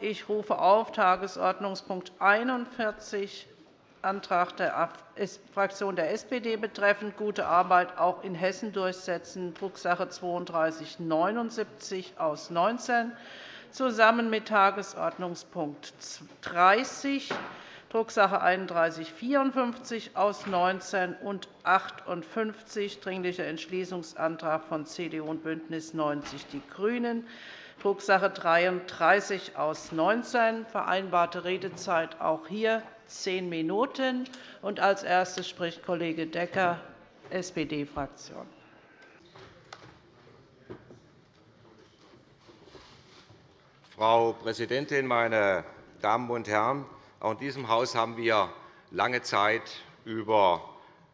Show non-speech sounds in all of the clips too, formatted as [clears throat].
Ich rufe auf Tagesordnungspunkt 41, Antrag der Fraktion der SPD betreffend gute Arbeit auch in Hessen durchsetzen, Drucksache 3279 aus 19, zusammen mit Tagesordnungspunkt 30, Drucksache 3154 aus 19 und 58, Dringlicher Entschließungsantrag von CDU und BÜNDNIS 90 die GRÜNEN, Drucksache 33 aus 19, vereinbarte Redezeit auch hier zehn Minuten. Als erstes spricht Kollege Decker, SPD-Fraktion. Frau Präsidentin, meine Damen und Herren! Auch in diesem Haus haben wir lange Zeit über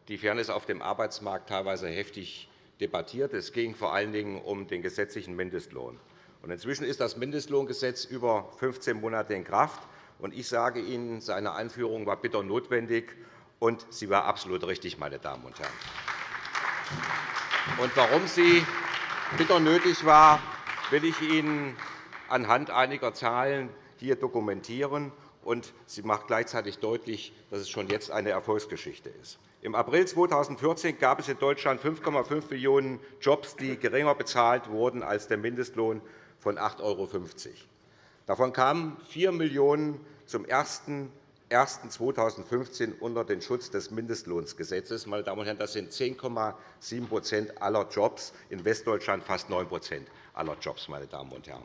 die Fairness auf dem Arbeitsmarkt teilweise heftig debattiert. Es ging vor allen Dingen um den gesetzlichen Mindestlohn. Inzwischen ist das Mindestlohngesetz über 15 Monate in Kraft. Ich sage Ihnen, seine Einführung war bitter notwendig, und sie war absolut richtig, meine Damen und Herren. Und warum sie bitter nötig war, will ich Ihnen anhand einiger Zahlen hier dokumentieren. Und sie macht gleichzeitig deutlich, dass es schon jetzt eine Erfolgsgeschichte ist. Im April 2014 gab es in Deutschland 5,5 Millionen Jobs, die geringer bezahlt wurden als der Mindestlohn von 8,50 €. Davon kamen 4 Millionen zum 01. unter den Schutz des Mindestlohnsgesetzes. Meine Damen und Herren, das sind 10,7% aller Jobs, in Westdeutschland fast 9% aller Jobs. Meine Damen und Herren.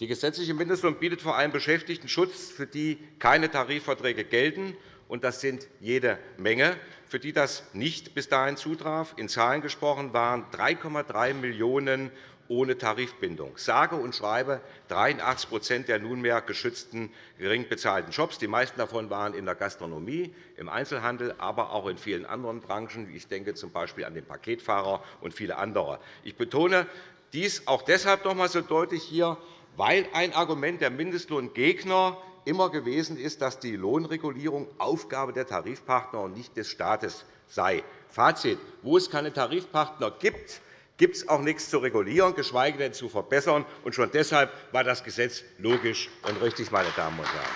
Die gesetzliche Mindestlohn bietet vor allem Beschäftigten Schutz, für die keine Tarifverträge gelten. Und das sind jede Menge, für die das nicht bis dahin zutraf. In Zahlen gesprochen waren 3,3 Millionen ohne Tarifbindung. Sage und schreibe 83% der nunmehr geschützten gering bezahlten Jobs. Die meisten davon waren in der Gastronomie, im Einzelhandel, aber auch in vielen anderen Branchen. Ich denke z. B. an den Paketfahrer und viele andere. Ich betone dies auch deshalb noch einmal so deutlich hier, weil ein Argument der Mindestlohngegner immer gewesen ist, dass die Lohnregulierung Aufgabe der Tarifpartner und nicht des Staates sei. Fazit. Wo es keine Tarifpartner gibt, gibt es auch nichts zu regulieren, geschweige denn zu verbessern. Und schon deshalb war das Gesetz logisch und richtig, meine Damen und Herren.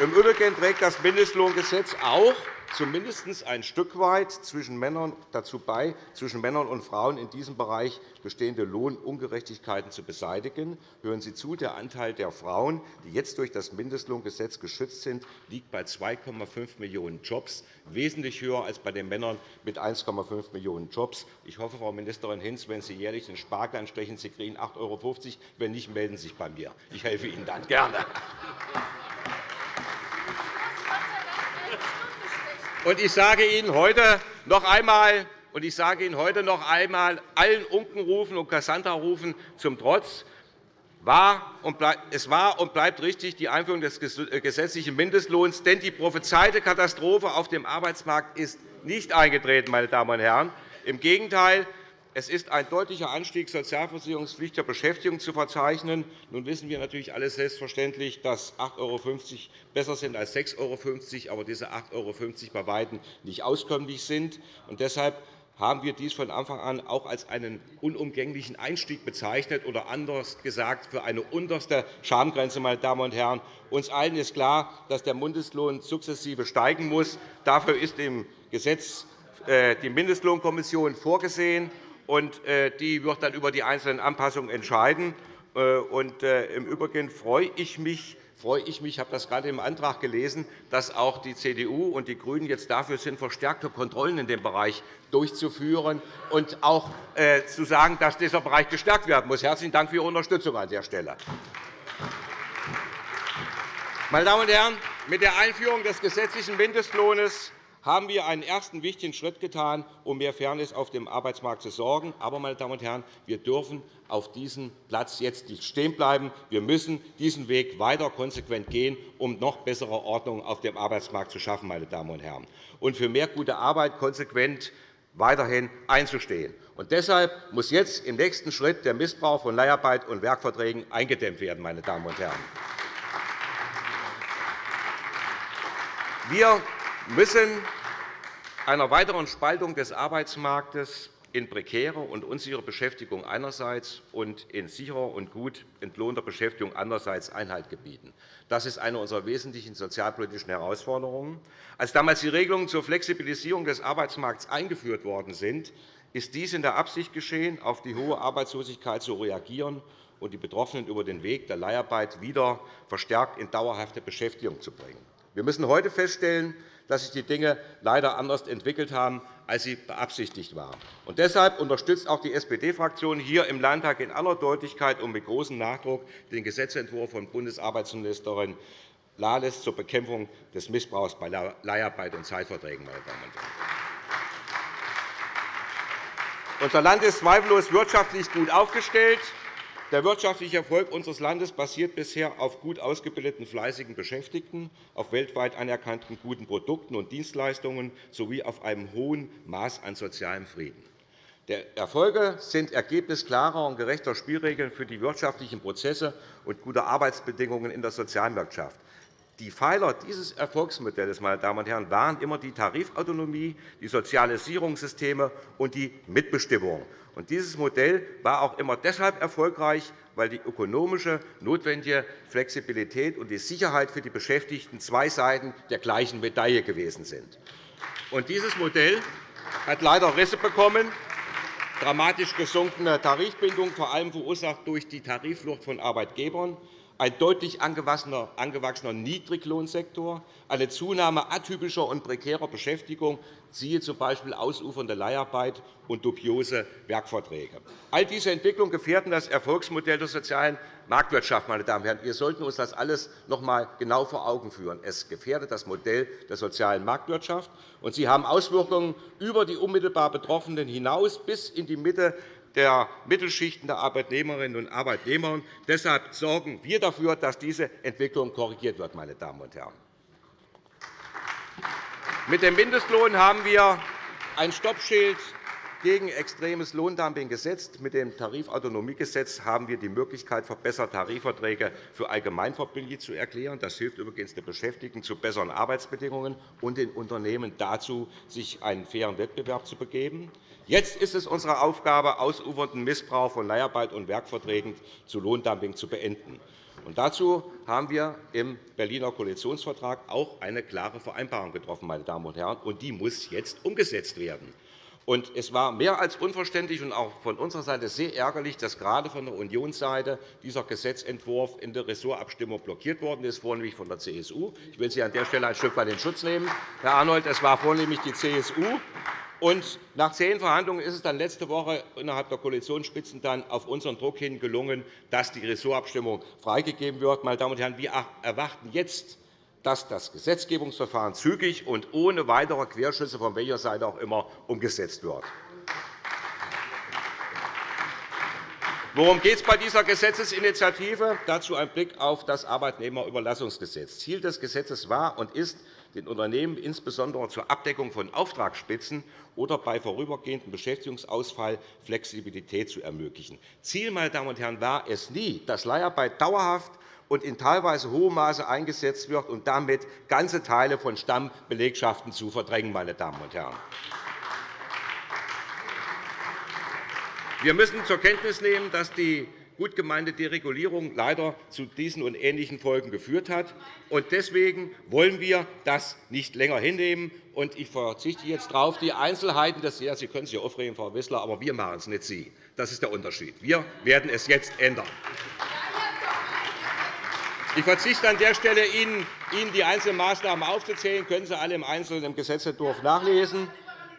Im Übrigen trägt das Mindestlohngesetz auch zumindest ein Stück weit zwischen Männern dazu bei, zwischen Männern und Frauen in diesem Bereich bestehende Lohnungerechtigkeiten zu beseitigen. Hören Sie zu, der Anteil der Frauen, die jetzt durch das Mindestlohngesetz geschützt sind, liegt bei 2,5 Millionen Jobs, wesentlich höher als bei den Männern mit 1,5 Millionen Jobs. Ich hoffe, Frau Ministerin Hinz, wenn Sie jährlich den Spargel anstechen, Sie kriegen 8,50 €. Wenn nicht, melden Sie sich bei mir. Ich helfe Ihnen dann gerne. Und ich sage Ihnen heute noch einmal, und ich sage Ihnen heute noch einmal, allen Unkenrufen und Cassandra-Rufen zum Trotz, es war und bleibt richtig die Einführung des gesetzlichen Mindestlohns, denn die prophezeite Katastrophe auf dem Arbeitsmarkt ist nicht eingetreten. Meine Damen und Herren. Im Gegenteil, es ist ein deutlicher Anstieg sozialversicherungspflichtiger Beschäftigung zu verzeichnen. Nun wissen wir natürlich alle selbstverständlich, dass 8,50 € besser sind als 6,50 €, aber diese 8,50 € bei weitem nicht auskömmlich sind. Und deshalb haben wir dies von Anfang an auch als einen unumgänglichen Einstieg bezeichnet oder anders gesagt für eine unterste Schamgrenze. Meine Damen und Herren. Uns allen ist klar, dass der Mindestlohn sukzessive steigen muss. Dafür ist im Gesetz äh, die Mindestlohnkommission vorgesehen und äh, die wird dann über die einzelnen Anpassungen entscheiden. Äh, äh, Im Übrigen freue ich mich, freue ich mich, ich habe das gerade im Antrag gelesen, dass auch die CDU und die GRÜNEN jetzt dafür sind, verstärkte Kontrollen in dem Bereich durchzuführen und auch zu sagen, dass dieser Bereich gestärkt werden muss. Herzlichen Dank für Ihre Unterstützung an der Stelle. Meine Damen und Herren, mit der Einführung des gesetzlichen Mindestlohns haben wir einen ersten wichtigen Schritt getan, um mehr Fairness auf dem Arbeitsmarkt zu sorgen. Aber, meine Damen und Herren, wir dürfen auf diesem Platz jetzt nicht stehen bleiben. Wir müssen diesen Weg weiter konsequent gehen, um noch bessere Ordnung auf dem Arbeitsmarkt zu schaffen, meine Damen und Herren, und für mehr gute Arbeit konsequent weiterhin einzustehen. Und deshalb muss jetzt im nächsten Schritt der Missbrauch von Leiharbeit und Werkverträgen eingedämmt werden. Meine Damen und Herren. Wir müssen einer weiteren Spaltung des Arbeitsmarktes in prekäre und unsichere Beschäftigung einerseits und in sicherer und gut entlohnter Beschäftigung andererseits Einhalt gebieten. Das ist eine unserer wesentlichen sozialpolitischen Herausforderungen. Als damals die Regelungen zur Flexibilisierung des Arbeitsmarkts eingeführt worden sind, ist dies in der Absicht geschehen, auf die hohe Arbeitslosigkeit zu reagieren und die Betroffenen über den Weg der Leiharbeit wieder verstärkt in dauerhafte Beschäftigung zu bringen. Wir müssen heute feststellen, dass sich die Dinge leider anders entwickelt haben, als sie beabsichtigt waren. Und deshalb unterstützt auch die SPD-Fraktion hier im Landtag in aller Deutlichkeit und mit großem Nachdruck den Gesetzentwurf von Bundesarbeitsministerin Lales zur Bekämpfung des Missbrauchs bei Leiharbeit und Zeitverträgen. Meine Damen und Herren. Unser Land ist zweifellos wirtschaftlich gut aufgestellt. Der wirtschaftliche Erfolg unseres Landes basiert bisher auf gut ausgebildeten, fleißigen Beschäftigten, auf weltweit anerkannten guten Produkten und Dienstleistungen sowie auf einem hohen Maß an sozialem Frieden. Die Erfolge sind Ergebnis klarer und gerechter Spielregeln für die wirtschaftlichen Prozesse und gute Arbeitsbedingungen in der Sozialwirtschaft. Die Pfeiler dieses Erfolgsmodells meine Damen und Herren, waren immer die Tarifautonomie, die Sozialisierungssysteme und die Mitbestimmung. Dieses Modell war auch immer deshalb erfolgreich, weil die ökonomische notwendige Flexibilität und die Sicherheit für die Beschäftigten zwei Seiten der gleichen Medaille gewesen sind. Dieses Modell hat leider Risse bekommen, dramatisch gesunkene Tarifbindung, vor allem verursacht durch die Tarifflucht von Arbeitgebern, ein deutlich angewachsener Niedriglohnsektor, eine Zunahme atypischer und prekärer Beschäftigung, siehe z. Ausufernde Leiharbeit und dubiose Werkverträge. All diese Entwicklungen gefährden das Erfolgsmodell der sozialen Marktwirtschaft. Meine Damen und Herren. Wir sollten uns das alles noch einmal genau vor Augen führen. Es gefährdet das Modell der sozialen Marktwirtschaft, und sie haben Auswirkungen über die unmittelbar Betroffenen hinaus bis in die Mitte der Mittelschichten der Arbeitnehmerinnen und Arbeitnehmer. Deshalb sorgen wir dafür, dass diese Entwicklung korrigiert wird. Meine Damen und Herren. Mit dem Mindestlohn haben wir ein Stoppschild gegen extremes Lohndumping gesetzt. Mit dem Tarifautonomiegesetz haben wir die Möglichkeit, verbesserte Tarifverträge für allgemeinverbindlich zu erklären. Das hilft übrigens den Beschäftigten zu besseren Arbeitsbedingungen und den Unternehmen dazu, sich einen fairen Wettbewerb zu begeben. Jetzt ist es unsere Aufgabe, ausufernden Missbrauch von Leiharbeit und Werkverträgen zu Lohndumping zu beenden. Und dazu haben wir im Berliner Koalitionsvertrag auch eine klare Vereinbarung getroffen. Meine Damen und Herren, und die muss jetzt umgesetzt werden. Und es war mehr als unverständlich und auch von unserer Seite sehr ärgerlich, dass gerade von der Unionsseite dieser Gesetzentwurf in der Ressortabstimmung blockiert worden ist, vornehmlich von der CSU. Ich will Sie an der Stelle ein Stück weit in Schutz nehmen, Herr Arnold. Es war vornehmlich die CSU. Und nach zehn Verhandlungen ist es dann letzte Woche innerhalb der Koalitionsspitzen dann auf unseren Druck hin gelungen, dass die Ressortabstimmung freigegeben wird. Meine Damen und Herren, wir erwarten jetzt dass das Gesetzgebungsverfahren zügig und ohne weitere Querschüsse von welcher Seite auch immer umgesetzt wird. Worum geht es bei dieser Gesetzesinitiative? Dazu ein Blick auf das Arbeitnehmerüberlassungsgesetz. Ziel des Gesetzes war und ist, den Unternehmen insbesondere zur Abdeckung von Auftragsspitzen oder bei vorübergehendem Beschäftigungsausfall Flexibilität zu ermöglichen. Ziel meine Damen und Herren, war es nie, dass Leiharbeit dauerhaft und in teilweise hohem Maße eingesetzt wird und damit ganze Teile von Stammbelegschaften zu verdrängen. Meine Damen und Herren. Wir müssen zur Kenntnis nehmen, dass die gut gemeinte Deregulierung leider zu diesen und ähnlichen Folgen geführt hat. Deswegen wollen wir das nicht länger hinnehmen. Ich verzichte jetzt darauf, die Einzelheiten des ja, Sie können sich aufregen, Frau Wissler, aber wir machen es, nicht Sie. Das ist der Unterschied. Wir werden es jetzt ändern. Ich verzichte an der Stelle, Ihnen die einzelnen Maßnahmen aufzuzählen. können Sie alle im Einzelnen im Gesetzentwurf nachlesen.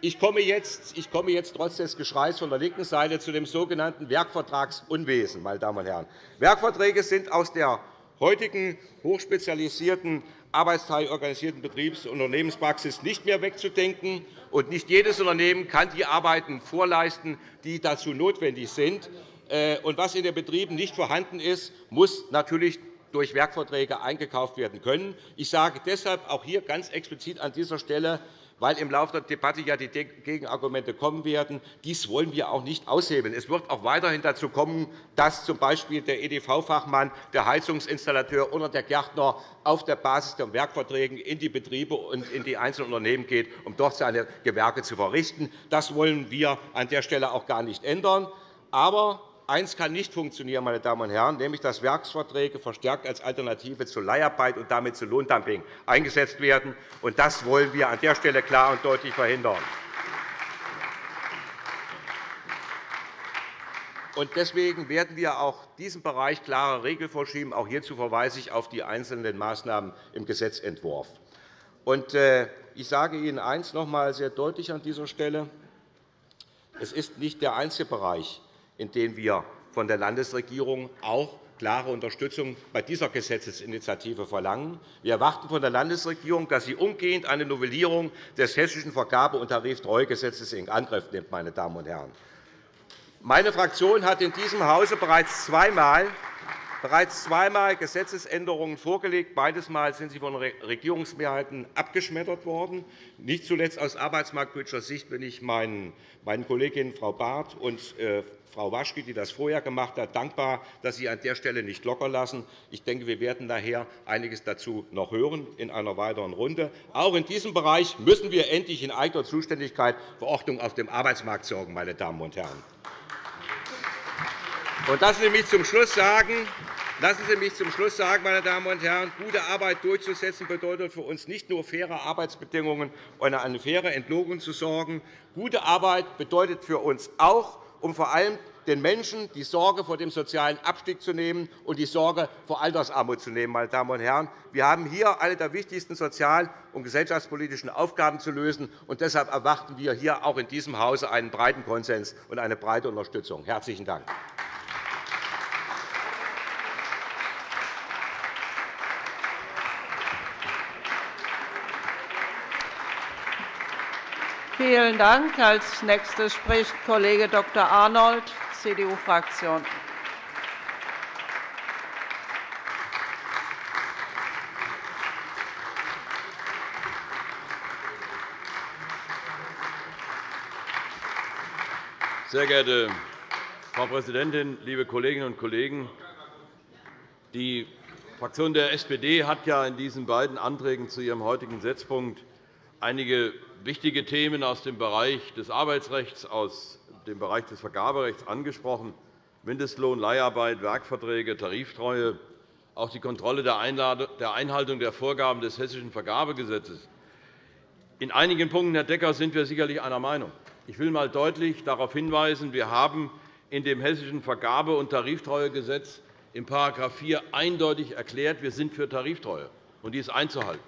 Ich komme, jetzt, ich komme jetzt trotz des Geschreis von der linken Seite zu dem sogenannten Werkvertragsunwesen. Meine Damen und Herren. Werkverträge sind aus der heutigen hochspezialisierten arbeitsteilorganisierten Betriebs- und Unternehmenspraxis nicht mehr wegzudenken. Und nicht jedes Unternehmen kann die Arbeiten vorleisten, die dazu notwendig sind. Äh, und was in den Betrieben nicht vorhanden ist, muss natürlich durch Werkverträge eingekauft werden können. Ich sage deshalb auch hier ganz explizit an dieser Stelle, weil im Laufe der Debatte ja die Gegenargumente kommen werden. Dies wollen wir auch nicht aushebeln. Es wird auch weiterhin dazu kommen, dass z. B. der EDV-Fachmann, der Heizungsinstallateur oder der Gärtner auf der Basis der Werkverträge in die Betriebe und in die einzelnen Unternehmen geht, um dort seine Gewerke zu verrichten. Das wollen wir an der Stelle auch gar nicht ändern. Aber Eines kann nicht funktionieren, meine Damen und Herren, nämlich dass Werksverträge verstärkt als Alternative zu Leiharbeit und damit zu Lohndumping eingesetzt werden. Das wollen wir an der Stelle klar und deutlich verhindern. Deswegen werden wir auch diesem Bereich klare Regeln vorschieben. Auch hierzu verweise ich auf die einzelnen Maßnahmen im Gesetzentwurf. Äh, ich sage Ihnen eines noch einmal sehr deutlich an dieser Stelle. Es ist nicht der einzige Bereich, in denen wir von der Landesregierung auch klare Unterstützung bei dieser Gesetzesinitiative verlangen. Wir erwarten von der Landesregierung, dass sie umgehend eine Novellierung des Hessischen Vergabe- und Tariftreuegesetzes in Angriff nimmt. Meine Damen und Herren. Meine Fraktion hat in diesem Hause bereits zweimal bereits zweimal Gesetzesänderungen vorgelegt. Beides Mal sind sie von Regierungsmehrheiten abgeschmettert worden. Nicht zuletzt aus arbeitsmarktpolitischer Sicht bin ich meinen Kolleginnen Frau Barth und äh, Frau Waschke, die das vorher gemacht hat, dankbar, dass Sie an der Stelle nicht lockerlassen. Ich denke, wir werden daher einiges dazu noch hören in einer weiteren Runde. Auch in diesem Bereich müssen wir endlich in eigener Zuständigkeit Verordnung auf dem Arbeitsmarkt sorgen. Meine Damen und Herren. Und lassen Sie mich zum Schluss sagen, Lassen Sie mich zum Schluss sagen, meine Damen und Herren, gute Arbeit durchzusetzen bedeutet für uns nicht nur faire Arbeitsbedingungen und eine faire Entlohnung zu sorgen. Gute Arbeit bedeutet für uns auch, um vor allem den Menschen die Sorge vor dem sozialen Abstieg zu nehmen und die Sorge vor Altersarmut zu nehmen. Meine Damen und Herren. Wir haben hier eine der wichtigsten sozial- und gesellschaftspolitischen Aufgaben zu lösen. Und deshalb erwarten wir hier auch in diesem Hause einen breiten Konsens und eine breite Unterstützung. – Herzlichen Dank. Vielen Dank. Als nächster spricht Kollege Dr. Arnold, CDU-Fraktion. Sehr geehrte Frau Präsidentin, liebe Kolleginnen und Kollegen! Die Fraktion der SPD hat ja in diesen beiden Anträgen zu ihrem heutigen Setzpunkt einige wichtige Themen aus dem Bereich des Arbeitsrechts, aus dem Bereich des Vergaberechts angesprochen. Mindestlohn, Leiharbeit, Werkverträge, Tariftreue, auch die Kontrolle der Einhaltung der Vorgaben des Hessischen Vergabegesetzes. In einigen Punkten, Herr Decker, sind wir sicherlich einer Meinung. Ich will einmal deutlich darauf hinweisen, wir haben in dem Hessischen Vergabe- und Tariftreuegesetz in § 4 eindeutig erklärt, wir sind für Tariftreue, und die ist einzuhalten.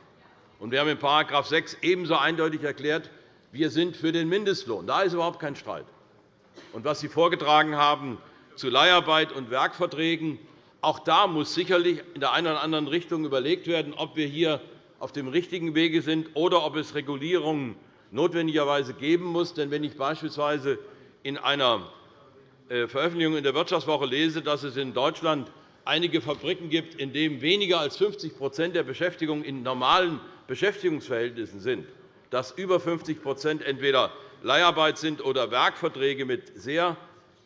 Wir haben in § 6 ebenso eindeutig erklärt, wir sind für den Mindestlohn. Da ist überhaupt kein Streit. Und was Sie vorgetragen haben zu Leiharbeit und Werkverträgen, auch da muss sicherlich in der einen oder anderen Richtung überlegt werden, ob wir hier auf dem richtigen Wege sind oder ob es Regulierungen notwendigerweise geben muss. Denn wenn ich beispielsweise in einer äh, Veröffentlichung in der Wirtschaftswoche lese, dass es in Deutschland einige Fabriken gibt, in denen weniger als 50% der Beschäftigung in normalen Beschäftigungsverhältnissen sind, dass über 50% entweder Leiharbeit sind oder Werkverträge mit sehr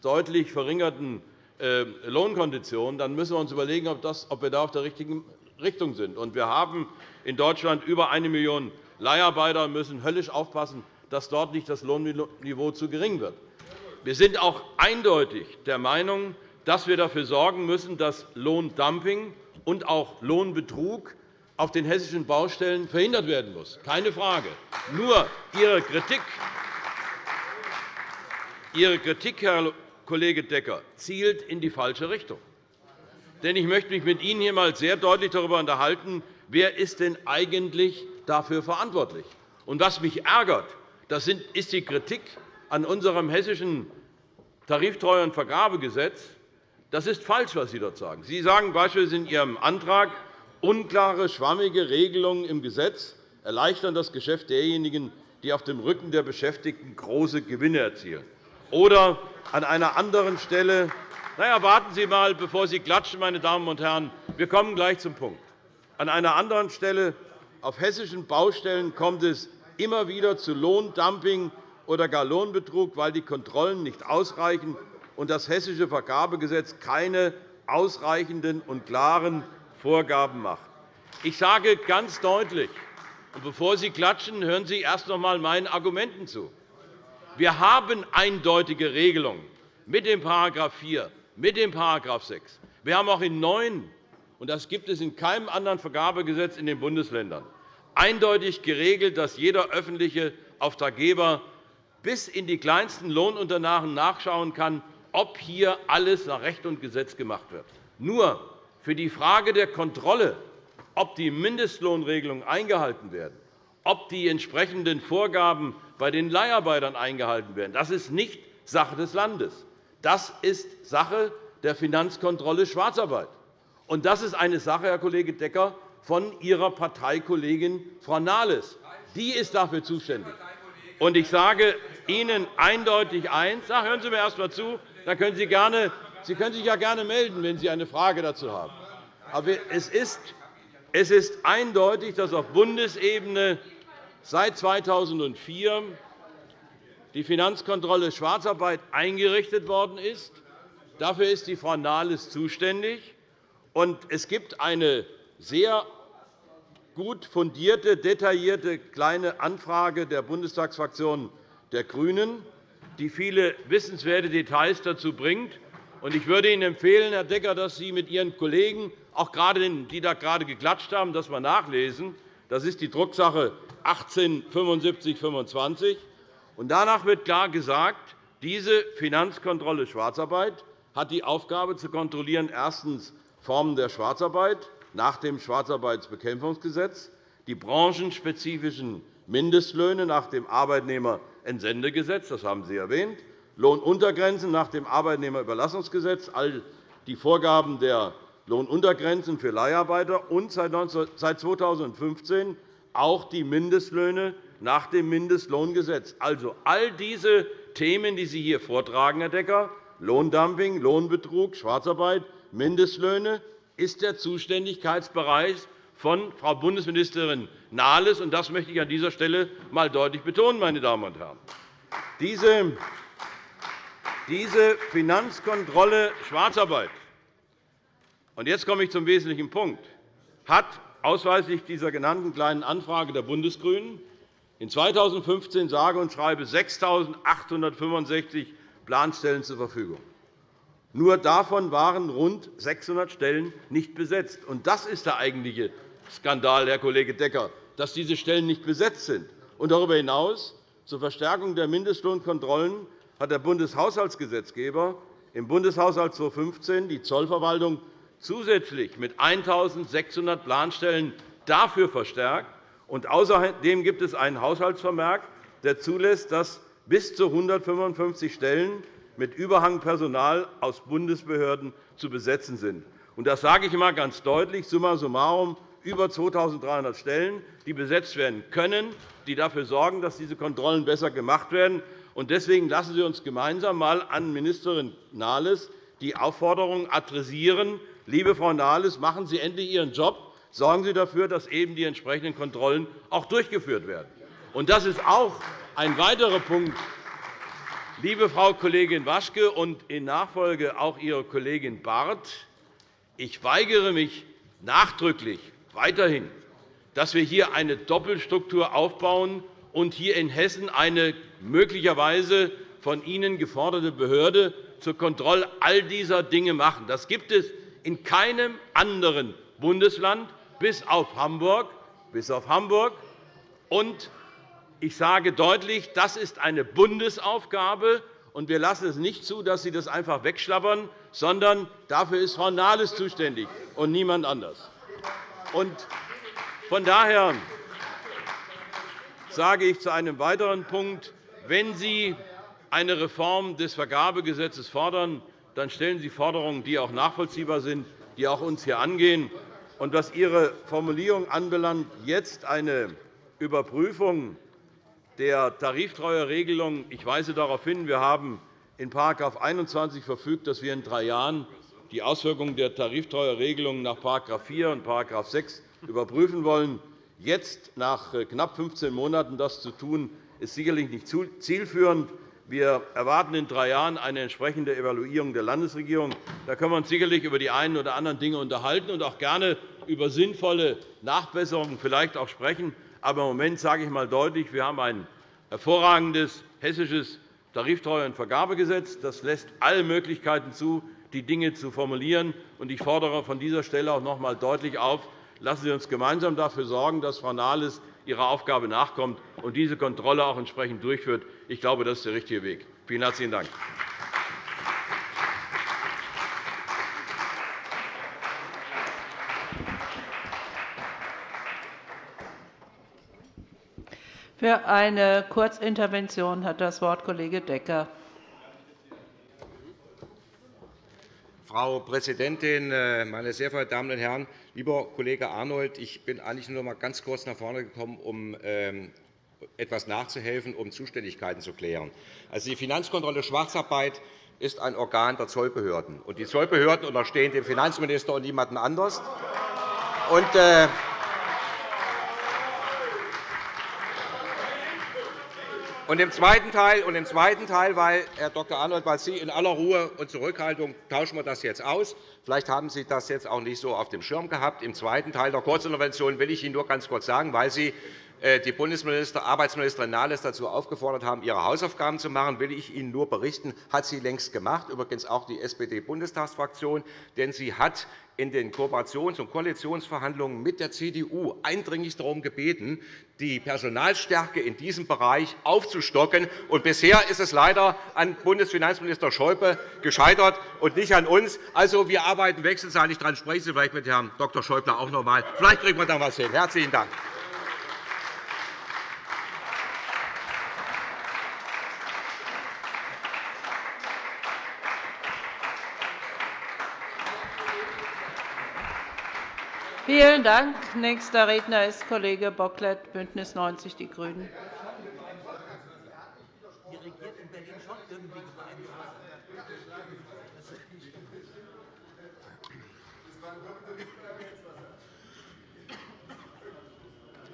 deutlich verringerten äh, Lohnkonditionen, dann müssen wir uns überlegen, ob wir da auf der richtigen Richtung sind. Wir haben in Deutschland über eine Million Leiharbeiter und müssen höllisch aufpassen, dass dort nicht das Lohnniveau zu gering wird. Wir sind auch eindeutig der Meinung, dass wir dafür sorgen müssen, dass Lohndumping und auch Lohnbetrug auf den hessischen Baustellen verhindert werden muss. Keine Frage. Nur Ihre Kritik, Ihre Kritik Herr Kollege Decker, zielt in die falsche Richtung. Denn ich möchte mich mit Ihnen hier einmal sehr deutlich darüber unterhalten, wer ist denn eigentlich dafür verantwortlich. Und was mich ärgert, das ist die Kritik an unserem hessischen Tariftreue- und Vergabegesetz, das ist falsch, was Sie dort sagen. Sie sagen beispielsweise in Ihrem Antrag, unklare, schwammige Regelungen im Gesetz erleichtern das Geschäft derjenigen, die auf dem Rücken der Beschäftigten große Gewinne erzielen. Oder an einer anderen Stelle na ja, warten Sie einmal, bevor Sie klatschen, meine Damen und Herren. Wir kommen gleich zum Punkt. An einer anderen Stelle auf hessischen Baustellen kommt es immer wieder zu Lohndumping oder gar Lohnbetrug, weil die Kontrollen nicht ausreichen und das Hessische Vergabegesetz keine ausreichenden und klaren Vorgaben macht. Ich sage ganz deutlich, und bevor Sie klatschen, hören Sie erst noch einmal meinen Argumenten zu. Wir haben eindeutige Regelungen mit dem § 4, mit dem § 6. Wir haben auch in neun, und das gibt es in keinem anderen Vergabegesetz in den Bundesländern, eindeutig geregelt, dass jeder öffentliche Auftraggeber bis in die kleinsten Lohnunterlagen nachschauen kann, ob hier alles nach Recht und Gesetz gemacht wird. Nur für die Frage der Kontrolle, ob die Mindestlohnregelungen eingehalten werden, ob die entsprechenden Vorgaben bei den Leiharbeitern eingehalten werden, das ist nicht Sache des Landes. Das ist Sache der Finanzkontrolle Schwarzarbeit. Und das ist eine Sache, Herr Kollege Decker, von Ihrer Parteikollegin Frau Nahles. Die ist dafür zuständig. Und ich sage Ihnen eindeutig eins. Hören Sie mir erst einmal zu. Dann können Sie, gerne, Sie können sich ja gerne melden, wenn Sie eine Frage dazu haben. Aber es ist, es ist eindeutig, dass auf Bundesebene seit 2004 die Finanzkontrolle Schwarzarbeit eingerichtet worden ist. Dafür ist die Frau Nahles zuständig. es gibt eine sehr gut fundierte, detaillierte kleine Anfrage der Bundestagsfraktion der GRÜNEN, die viele wissenswerte Details dazu bringt. Ich würde Ihnen empfehlen, Herr Decker, dass Sie mit Ihren Kollegen, auch gerade die da gerade geklatscht haben, das einmal nachlesen. Das ist die Drucksache 18 7525. Danach wird klar gesagt, diese Finanzkontrolle Schwarzarbeit hat die Aufgabe, zu kontrollieren, erstens Formen der Schwarzarbeit, nach dem Schwarzarbeitsbekämpfungsgesetz, die branchenspezifischen Mindestlöhne nach dem Arbeitnehmerentsendegesetz, das haben Sie erwähnt, Lohnuntergrenzen nach dem Arbeitnehmerüberlassungsgesetz, all die Vorgaben der Lohnuntergrenzen für Leiharbeiter und seit 2015 auch die Mindestlöhne nach dem Mindestlohngesetz. Also all diese Themen, die Sie hier vortragen, Herr Decker, Lohndumping, Lohnbetrug, Schwarzarbeit, Mindestlöhne, ist der Zuständigkeitsbereich von Frau Bundesministerin Nahles. Das möchte ich an dieser Stelle einmal deutlich betonen. Meine Damen und Herren. Diese Finanzkontrolle Schwarzarbeit und jetzt komme ich zum wesentlichen Punkt hat ausweislich dieser genannten Kleinen Anfrage der Bundesgrünen in 2015 sage und schreibe 6.865 Planstellen zur Verfügung. Nur davon waren rund 600 Stellen nicht besetzt. das ist der eigentliche Skandal, Herr Kollege Decker, dass diese Stellen nicht besetzt sind. darüber hinaus zur Verstärkung der Mindestlohnkontrollen hat der Bundeshaushaltsgesetzgeber im Bundeshaushalt 2015 die Zollverwaltung zusätzlich mit 1.600 Planstellen dafür verstärkt. außerdem gibt es einen Haushaltsvermerk, der zulässt, dass bis zu 155 Stellen mit Überhangpersonal aus Bundesbehörden zu besetzen sind. Das sage ich einmal ganz deutlich. Summa summarum über 2.300 Stellen, die besetzt werden können, die dafür sorgen, dass diese Kontrollen besser gemacht werden. Deswegen lassen Sie uns gemeinsam einmal an Ministerin Nahles die Aufforderung adressieren, liebe Frau Nahles, machen Sie endlich Ihren Job, sorgen Sie dafür, dass eben die entsprechenden Kontrollen auch durchgeführt werden. Das ist auch ein weiterer Punkt, liebe Frau Kollegin Waschke und in Nachfolge auch Ihre Kollegin Barth. Ich weigere mich nachdrücklich weiterhin, dass wir hier eine Doppelstruktur aufbauen und hier in Hessen eine möglicherweise von Ihnen geforderte Behörde zur Kontrolle all dieser Dinge machen. Das gibt es in keinem anderen Bundesland bis auf Hamburg. Bis auf Hamburg. Und ich sage deutlich, das ist eine Bundesaufgabe, und wir lassen es nicht zu, dass Sie das einfach wegschlappern, sondern dafür ist Frau Nahles zuständig und niemand anders. Von daher sage ich zu einem weiteren Punkt, wenn Sie eine Reform des Vergabegesetzes fordern, dann stellen Sie Forderungen, die auch nachvollziehbar sind, die auch uns hier angehen. Und was Ihre Formulierung anbelangt, jetzt eine Überprüfung der Tariftreueregelung. Ich weise darauf hin, wir haben in § 21 verfügt, dass wir in drei Jahren die Auswirkungen der Tariftreueregelung nach § 4 und § 6 überprüfen wollen. Jetzt, nach äh, knapp 15 Monaten, das zu tun, ist sicherlich nicht zielführend. Wir erwarten in drei Jahren eine entsprechende Evaluierung der Landesregierung. Da können wir uns sicherlich über die einen oder anderen Dinge unterhalten und auch gerne über sinnvolle Nachbesserungen vielleicht auch sprechen. Aber im Moment sage ich einmal deutlich, wir haben ein hervorragendes hessisches Tariftreue- und Vergabegesetz. Das lässt alle Möglichkeiten zu, die Dinge zu formulieren. Ich fordere von dieser Stelle auch noch einmal deutlich auf, lassen Sie uns gemeinsam dafür sorgen, dass Frau Nahles ihrer Aufgabe nachkommt und diese Kontrolle auch entsprechend durchführt. Ich glaube, das ist der richtige Weg. Vielen herzlichen Dank. Für eine Kurzintervention hat das Wort Kollege Decker. Frau Präsidentin, äh, meine sehr verehrten Damen und Herren! Lieber Kollege Arnold, ich bin eigentlich nur noch einmal ganz kurz nach vorne gekommen, um ähm, etwas nachzuhelfen, um Zuständigkeiten zu klären. Also, die Finanzkontrolle Schwarzarbeit ist ein Organ der Zollbehörden. Und die Zollbehörden unterstehen dem Finanzminister und niemandem anders. Und, äh, Und im zweiten Teil, und im zweiten Teil weil, Herr Dr. Arnold, weil Sie in aller Ruhe und Zurückhaltung tauschen wir das jetzt aus. Vielleicht haben Sie das jetzt auch nicht so auf dem Schirm gehabt. Im zweiten Teil der Kurzintervention will ich Ihnen nur ganz kurz sagen, weil Sie die Bundesminister, Arbeitsministerin Nahles dazu aufgefordert haben, ihre Hausaufgaben zu machen, will ich Ihnen nur berichten, hat sie längst gemacht, übrigens auch die SPD-Bundestagsfraktion. Denn sie hat in den Kooperations- und Koalitionsverhandlungen mit der CDU eindringlich darum gebeten, die Personalstärke in diesem Bereich aufzustocken. Und bisher ist es leider an Bundesfinanzminister Schäuble gescheitert und nicht an uns. Also, wir arbeiten wechselseitig daran. Sprechen Sie vielleicht mit Herrn Dr. Schäuble auch noch einmal. Vielleicht kriegen wir da etwas hin. Herzlichen Dank. Vielen Dank. Nächster Redner ist Kollege Bocklet, BÜNDNIS 90 die GRÜNEN.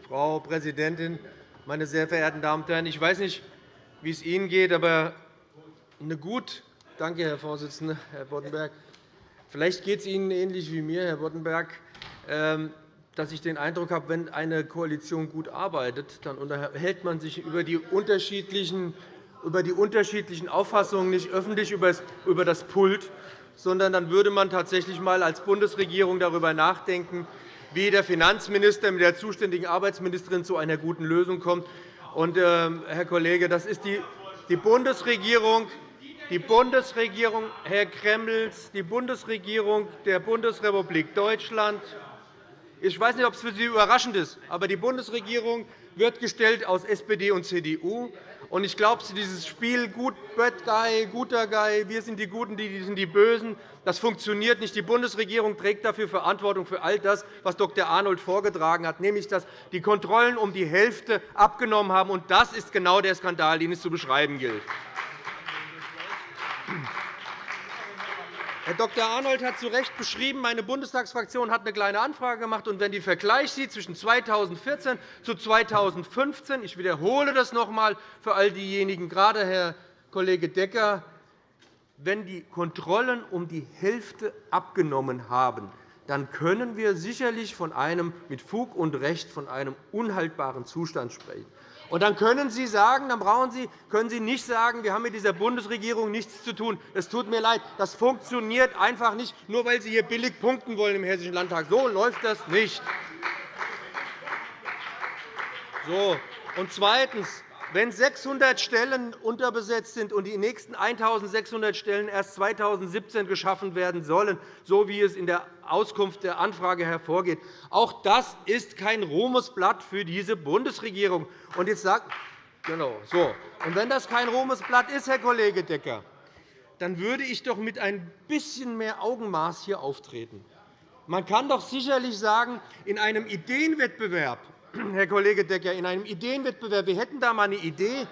Frau Präsidentin, meine sehr verehrten Damen und Herren! Ich weiß nicht, wie es Ihnen geht, aber eine gut Danke, Herr Vorsitzender, Herr Boddenberg. Vielleicht geht es Ihnen ähnlich wie mir, Herr Boddenberg. Ähm, dass ich den Eindruck habe, wenn eine Koalition gut arbeitet, dann unterhält man sich über die unterschiedlichen, über die unterschiedlichen Auffassungen nicht öffentlich über das Pult, sondern dann würde man tatsächlich einmal als Bundesregierung darüber nachdenken, wie der Finanzminister mit der zuständigen Arbeitsministerin zu einer guten Lösung kommt. Und, äh, Herr Kollege, das ist die, die Bundesregierung, die Bundesregierung, Herr Gremmels, die Bundesregierung der Bundesrepublik Deutschland ich weiß nicht, ob es für Sie überraschend ist, aber die Bundesregierung wird gestellt aus SPD und CDU. Und ich glaube, dieses Spiel Good Bad Guy, guter Guy, wir sind die Guten, die sind die Bösen, das funktioniert nicht. Die Bundesregierung trägt dafür Verantwortung für all das, was Dr. Arnold vorgetragen hat, nämlich dass die Kontrollen um die Hälfte abgenommen haben. Und das ist genau der Skandal, den es zu beschreiben gilt. Herr Dr. Arnold hat zu Recht beschrieben, meine Bundestagsfraktion hat eine kleine Anfrage gemacht. Und wenn die Vergleich sieht zwischen 2014 zu 2015, ich wiederhole das noch einmal für all diejenigen, gerade Herr Kollege Decker, wenn die Kontrollen um die Hälfte abgenommen haben, dann können wir sicherlich von einem, mit Fug und Recht von einem unhaltbaren Zustand sprechen. Und dann können Sie sagen, dann brauchen Sie, können Sie nicht sagen, wir haben mit dieser Bundesregierung nichts zu tun. Es tut mir leid, das funktioniert einfach nicht, nur weil Sie hier billig punkten wollen im Hessischen Landtag. So läuft das nicht. So. Und zweitens. Wenn 600 Stellen unterbesetzt sind und die nächsten 1.600 Stellen erst 2017 geschaffen werden sollen, so wie es in der Auskunft der Anfrage hervorgeht, auch das ist kein Ruhmesblatt für diese Bundesregierung. Und jetzt sagt, genau, so. Und wenn das kein Ruhmesblatt ist, Herr Kollege Decker, dann würde ich doch mit ein bisschen mehr Augenmaß hier auftreten. Man kann doch sicherlich sagen, in einem Ideenwettbewerb Herr Kollege Decker, in einem Ideenwettbewerb. Wir hätten da einmal eine Idee,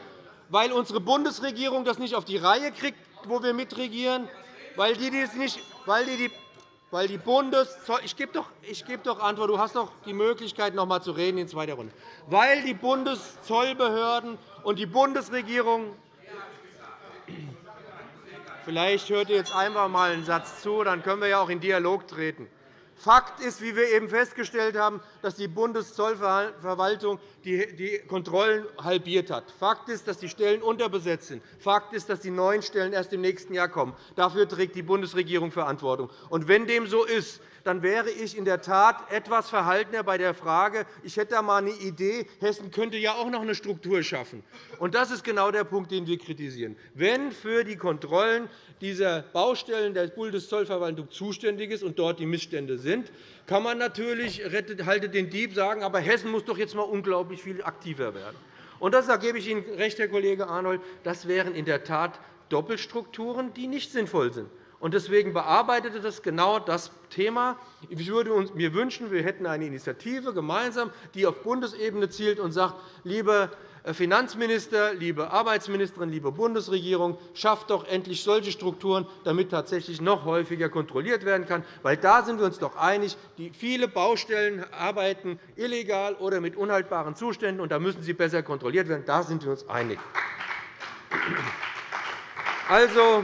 weil unsere Bundesregierung das nicht auf die Reihe kriegt, wo wir mitregieren, weil die, das nicht, weil die, die weil die Bundeszoll ich gebe doch, ich gebe doch Antwort. Du hast doch die Möglichkeit, noch einmal zu reden in zweiter Runde. Weil die Bundeszollbehörden und die Bundesregierung Vielleicht hört ihr jetzt einfach einmal einen Satz zu, dann können wir ja auch in Dialog treten. Fakt ist, wie wir eben festgestellt haben, dass die Bundeszollverwaltung die Kontrollen halbiert hat. Fakt ist, dass die Stellen unterbesetzt sind. Fakt ist, dass die neuen Stellen erst im nächsten Jahr kommen. Dafür trägt die Bundesregierung Verantwortung. Und wenn dem so ist, dann wäre ich in der Tat etwas verhaltener bei der Frage, ich hätte da einmal eine Idee, Hessen könnte ja auch noch eine Struktur schaffen. Und das ist genau der Punkt, den wir kritisieren. Wenn für die Kontrollen dieser Baustellen der Bundeszollverwaltung zuständig ist und dort die Missstände sind, kann man natürlich haltet den Dieb sagen, aber Hessen muss doch jetzt einmal unglaublich viel aktiver werden. Und das, da gebe ich Ihnen recht, Herr Kollege Arnold, das wären in der Tat Doppelstrukturen, die nicht sinnvoll sind. Deswegen bearbeitete das genau das Thema. Ich würde mir wünschen, wir hätten eine Initiative gemeinsam, die auf Bundesebene zielt und sagt, liebe Finanzminister, liebe Arbeitsministerin, liebe Bundesregierung, schafft doch endlich solche Strukturen, damit tatsächlich noch häufiger kontrolliert werden kann. Weil da sind wir uns doch einig, die viele Baustellen arbeiten illegal oder mit unhaltbaren Zuständen, und da müssen sie besser kontrolliert werden. Da sind wir uns einig. Also,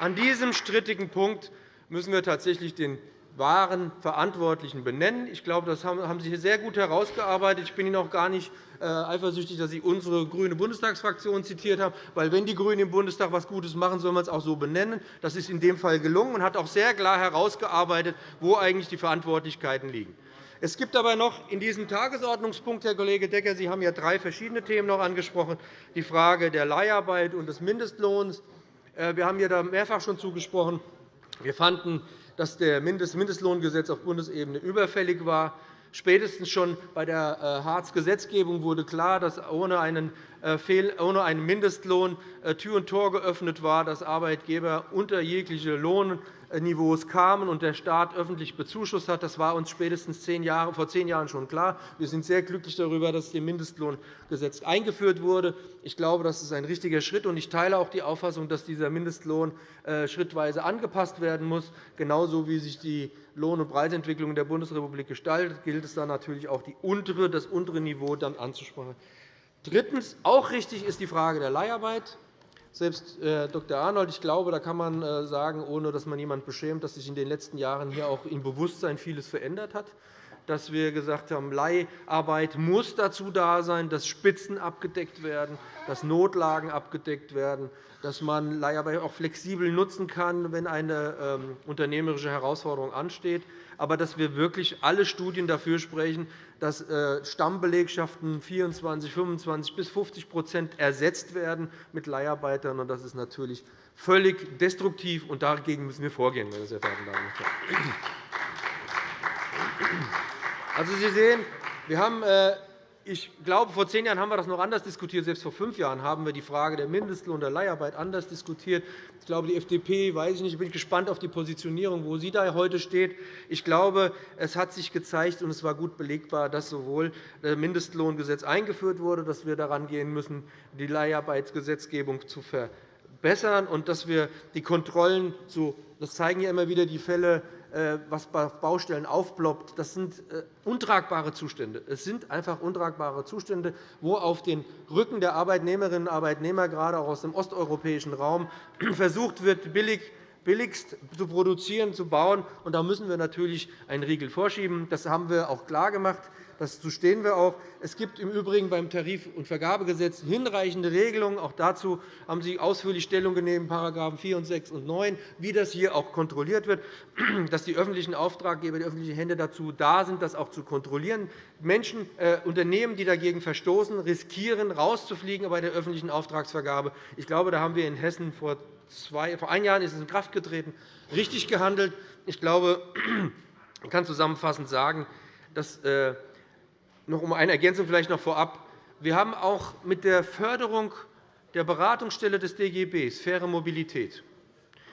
an diesem strittigen Punkt müssen wir tatsächlich den wahren Verantwortlichen benennen. Ich glaube, das haben Sie sehr gut herausgearbeitet. Ich bin Ihnen auch gar nicht äh, eifersüchtig, dass Sie unsere grüne Bundestagsfraktion zitiert haben. Weil, wenn die GRÜNEN im Bundestag etwas Gutes machen, soll man es auch so benennen. Das ist in dem Fall gelungen und hat auch sehr klar herausgearbeitet, wo eigentlich die Verantwortlichkeiten liegen. Es gibt aber noch in diesem Tagesordnungspunkt, Herr Kollege Decker, Sie haben ja drei verschiedene Themen noch angesprochen, die Frage der Leiharbeit und des Mindestlohns. Äh, wir haben hier da mehrfach schon zugesprochen. Wir fanden, dass das Mindestlohngesetz auf Bundesebene überfällig war. Spätestens schon bei der äh, Hartz-Gesetzgebung wurde klar, dass ohne einen, äh, ohne einen Mindestlohn Tür und Tor geöffnet war, dass Arbeitgeber unter jegliche Lohn Niveaus kamen und der Staat öffentlich bezuschusst hat. Das war uns spätestens vor zehn Jahren schon klar. Wir sind sehr glücklich darüber, dass das Mindestlohngesetz eingeführt wurde. Ich glaube, das ist ein richtiger Schritt. und Ich teile auch die Auffassung, dass dieser Mindestlohn äh, schrittweise angepasst werden muss. Genauso wie sich die Lohn- und Preisentwicklung in der Bundesrepublik gestaltet, gilt es dann natürlich auch, die untere, das untere Niveau dann anzusprechen. Drittens. Auch richtig ist die Frage der Leiharbeit. Selbst äh, Dr. Arnold, ich glaube, da kann man äh, sagen, ohne dass man jemanden beschämt, dass sich in den letzten Jahren hier auch im Bewusstsein vieles verändert hat dass wir gesagt haben, Leiharbeit muss dazu da sein, dass Spitzen abgedeckt werden, dass Notlagen abgedeckt werden, dass man Leiharbeit auch flexibel nutzen kann, wenn eine ähm, unternehmerische Herausforderung ansteht, aber dass wir wirklich alle Studien dafür sprechen, dass äh, Stammbelegschaften 24, 25 bis 50 ersetzt werden mit Leiharbeitern. Das ist natürlich völlig destruktiv, und dagegen müssen wir vorgehen, meine sehr verehrten Damen und Herren. Also, Sie sehen, wir haben äh, ich glaube, vor zehn Jahren haben wir das noch anders diskutiert. Selbst vor fünf Jahren haben wir die Frage der Mindestlohn der Leiharbeit anders diskutiert. Ich glaube, die FDP weiß ich nicht. Ich bin gespannt auf die Positionierung, wo sie da heute steht. Ich glaube, es hat sich gezeigt, und es war gut belegbar, dass sowohl das Mindestlohngesetz eingeführt wurde, dass wir daran gehen müssen, die Leiharbeitsgesetzgebung zu verbessern und dass wir die Kontrollen zu das zeigen ja immer wieder die Fälle äh, was bei Baustellen aufploppt, das sind äh, untragbare Zustände. Es sind einfach untragbare Zustände, wo auf den Rücken der Arbeitnehmerinnen und Arbeitnehmer, gerade auch aus dem osteuropäischen Raum, [clears throat] versucht wird, billig billigst zu produzieren, zu bauen. Und da müssen wir natürlich einen Riegel vorschieben. Das haben wir auch klargemacht. Dazu stehen wir auch. Es gibt im Übrigen beim Tarif- und Vergabegesetz hinreichende Regelungen. Auch dazu haben Sie ausführlich Stellung genommen, § 4 und 6 und 9, wie das hier auch kontrolliert wird, [clears throat] dass die öffentlichen Auftraggeber, die öffentlichen Hände dazu da sind, das auch zu kontrollieren. Menschen, äh, Unternehmen, die dagegen verstoßen, riskieren, rauszufliegen bei der öffentlichen Auftragsvergabe. Ich glaube, da haben wir in Hessen vor zwei, vor einem Jahr ist es in Kraft getreten, richtig gehandelt. Ich glaube, ich kann zusammenfassend sagen, dass äh, noch um eine Ergänzung vielleicht noch vorab. Wir haben auch mit der Förderung der Beratungsstelle des DGB, faire Mobilität,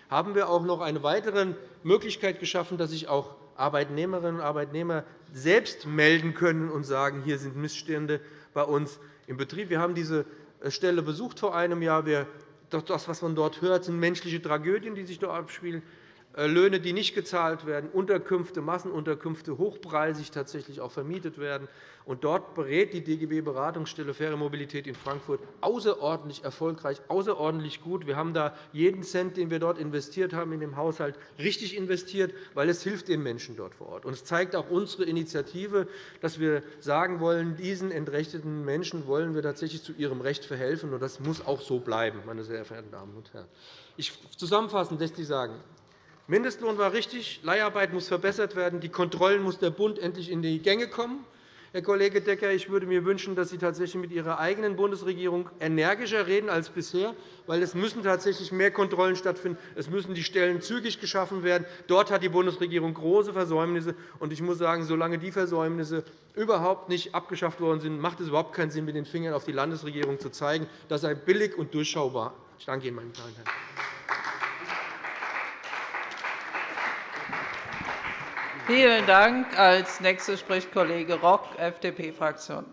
haben wir auch noch eine weitere Möglichkeit geschaffen, dass sich auch Arbeitnehmerinnen und Arbeitnehmer selbst melden können und sagen, hier sind Missstände bei uns im Betrieb. Wir haben diese Stelle besucht vor einem Jahr. Das, was man dort hört, sind menschliche Tragödien, die sich dort abspielen. Äh, Löhne, die nicht gezahlt werden, Unterkünfte, Massenunterkünfte hochpreisig tatsächlich auch vermietet werden. Und dort berät die DGB-Beratungsstelle Faire Mobilität in Frankfurt außerordentlich erfolgreich, außerordentlich gut. Wir haben da jeden Cent, den wir dort investiert haben in dem Haushalt, richtig investiert, weil es hilft den Menschen dort vor Ort. Und es zeigt auch unsere Initiative, dass wir sagen wollen, diesen entrechteten Menschen wollen wir tatsächlich zu ihrem Recht verhelfen. Und das muss auch so bleiben, meine sehr verehrten Damen und Herren. Ich zusammenfassend lässt sich sagen, Mindestlohn war richtig, Leiharbeit muss verbessert werden, die Kontrollen muss der Bund endlich in die Gänge kommen. Herr Kollege Decker, ich würde mir wünschen, dass Sie tatsächlich mit Ihrer eigenen Bundesregierung energischer reden als bisher, weil es müssen tatsächlich mehr Kontrollen stattfinden. Es müssen die Stellen zügig geschaffen werden. Dort hat die Bundesregierung große Versäumnisse. Ich muss sagen, solange die Versäumnisse überhaupt nicht abgeschafft worden sind, macht es überhaupt keinen Sinn, mit den Fingern auf die Landesregierung zu zeigen. Das sei billig und durchschaubar. Ich danke Ihnen, meine Damen und Herren. Vielen Dank. Als Nächster spricht Kollege Rock, FDP-Fraktion.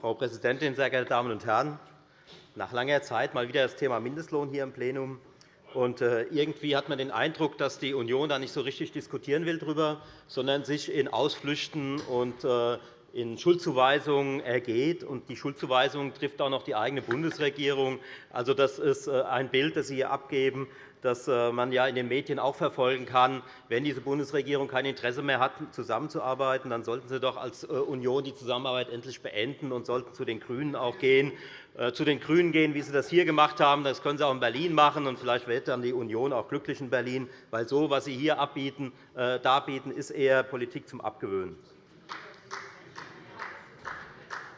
Frau Präsidentin, sehr geehrte Damen und Herren! Nach langer Zeit mal wieder das Thema Mindestlohn hier im Plenum. Und äh, irgendwie hat man den Eindruck, dass die Union da nicht so richtig diskutieren will darüber, sondern sich in Ausflüchten und äh, in Schuldzuweisungen ergeht. Und die Schuldzuweisung trifft auch noch die eigene Bundesregierung. Also, das ist äh, ein Bild, das Sie hier abgeben, das man ja in den Medien auch verfolgen kann. Wenn diese Bundesregierung kein Interesse mehr hat, zusammenzuarbeiten, dann sollten Sie doch als Union die Zusammenarbeit endlich beenden und sollten zu den GRÜNEN auch gehen zu den GRÜNEN gehen, wie Sie das hier gemacht haben. Das können Sie auch in Berlin machen. Und vielleicht wird dann die Union auch glücklich in Berlin, weil so, was Sie hier abbieten, äh, darbieten, ist eher Politik zum Abgewöhnen.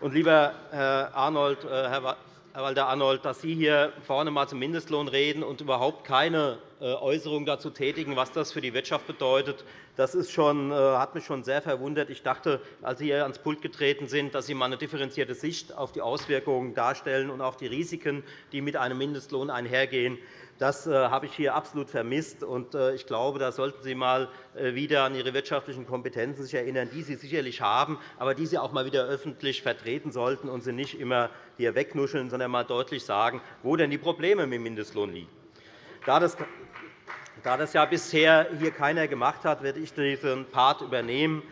Und lieber Herr Arnold, äh, Herr Herr Walter-Arnold, dass Sie hier vorne einmal zum Mindestlohn reden und überhaupt keine Äußerung dazu tätigen, was das für die Wirtschaft bedeutet, das ist schon, hat mich schon sehr verwundert. Ich dachte, als Sie hier ans Pult getreten sind, dass Sie einmal eine differenzierte Sicht auf die Auswirkungen darstellen und auch die Risiken, die mit einem Mindestlohn einhergehen. Das äh, habe ich hier absolut vermisst. Äh, ich glaube, da sollten Sie einmal äh, wieder an Ihre wirtschaftlichen Kompetenzen erinnern, die Sie sicherlich haben, aber die Sie auch einmal wieder öffentlich vertreten sollten und Sie nicht immer hier wegnuscheln, sondern einmal deutlich sagen, wo denn die Probleme mit dem Mindestlohn liegen. Da das da das ja bisher hier keiner gemacht hat, werde ich diesen Part übernehmen.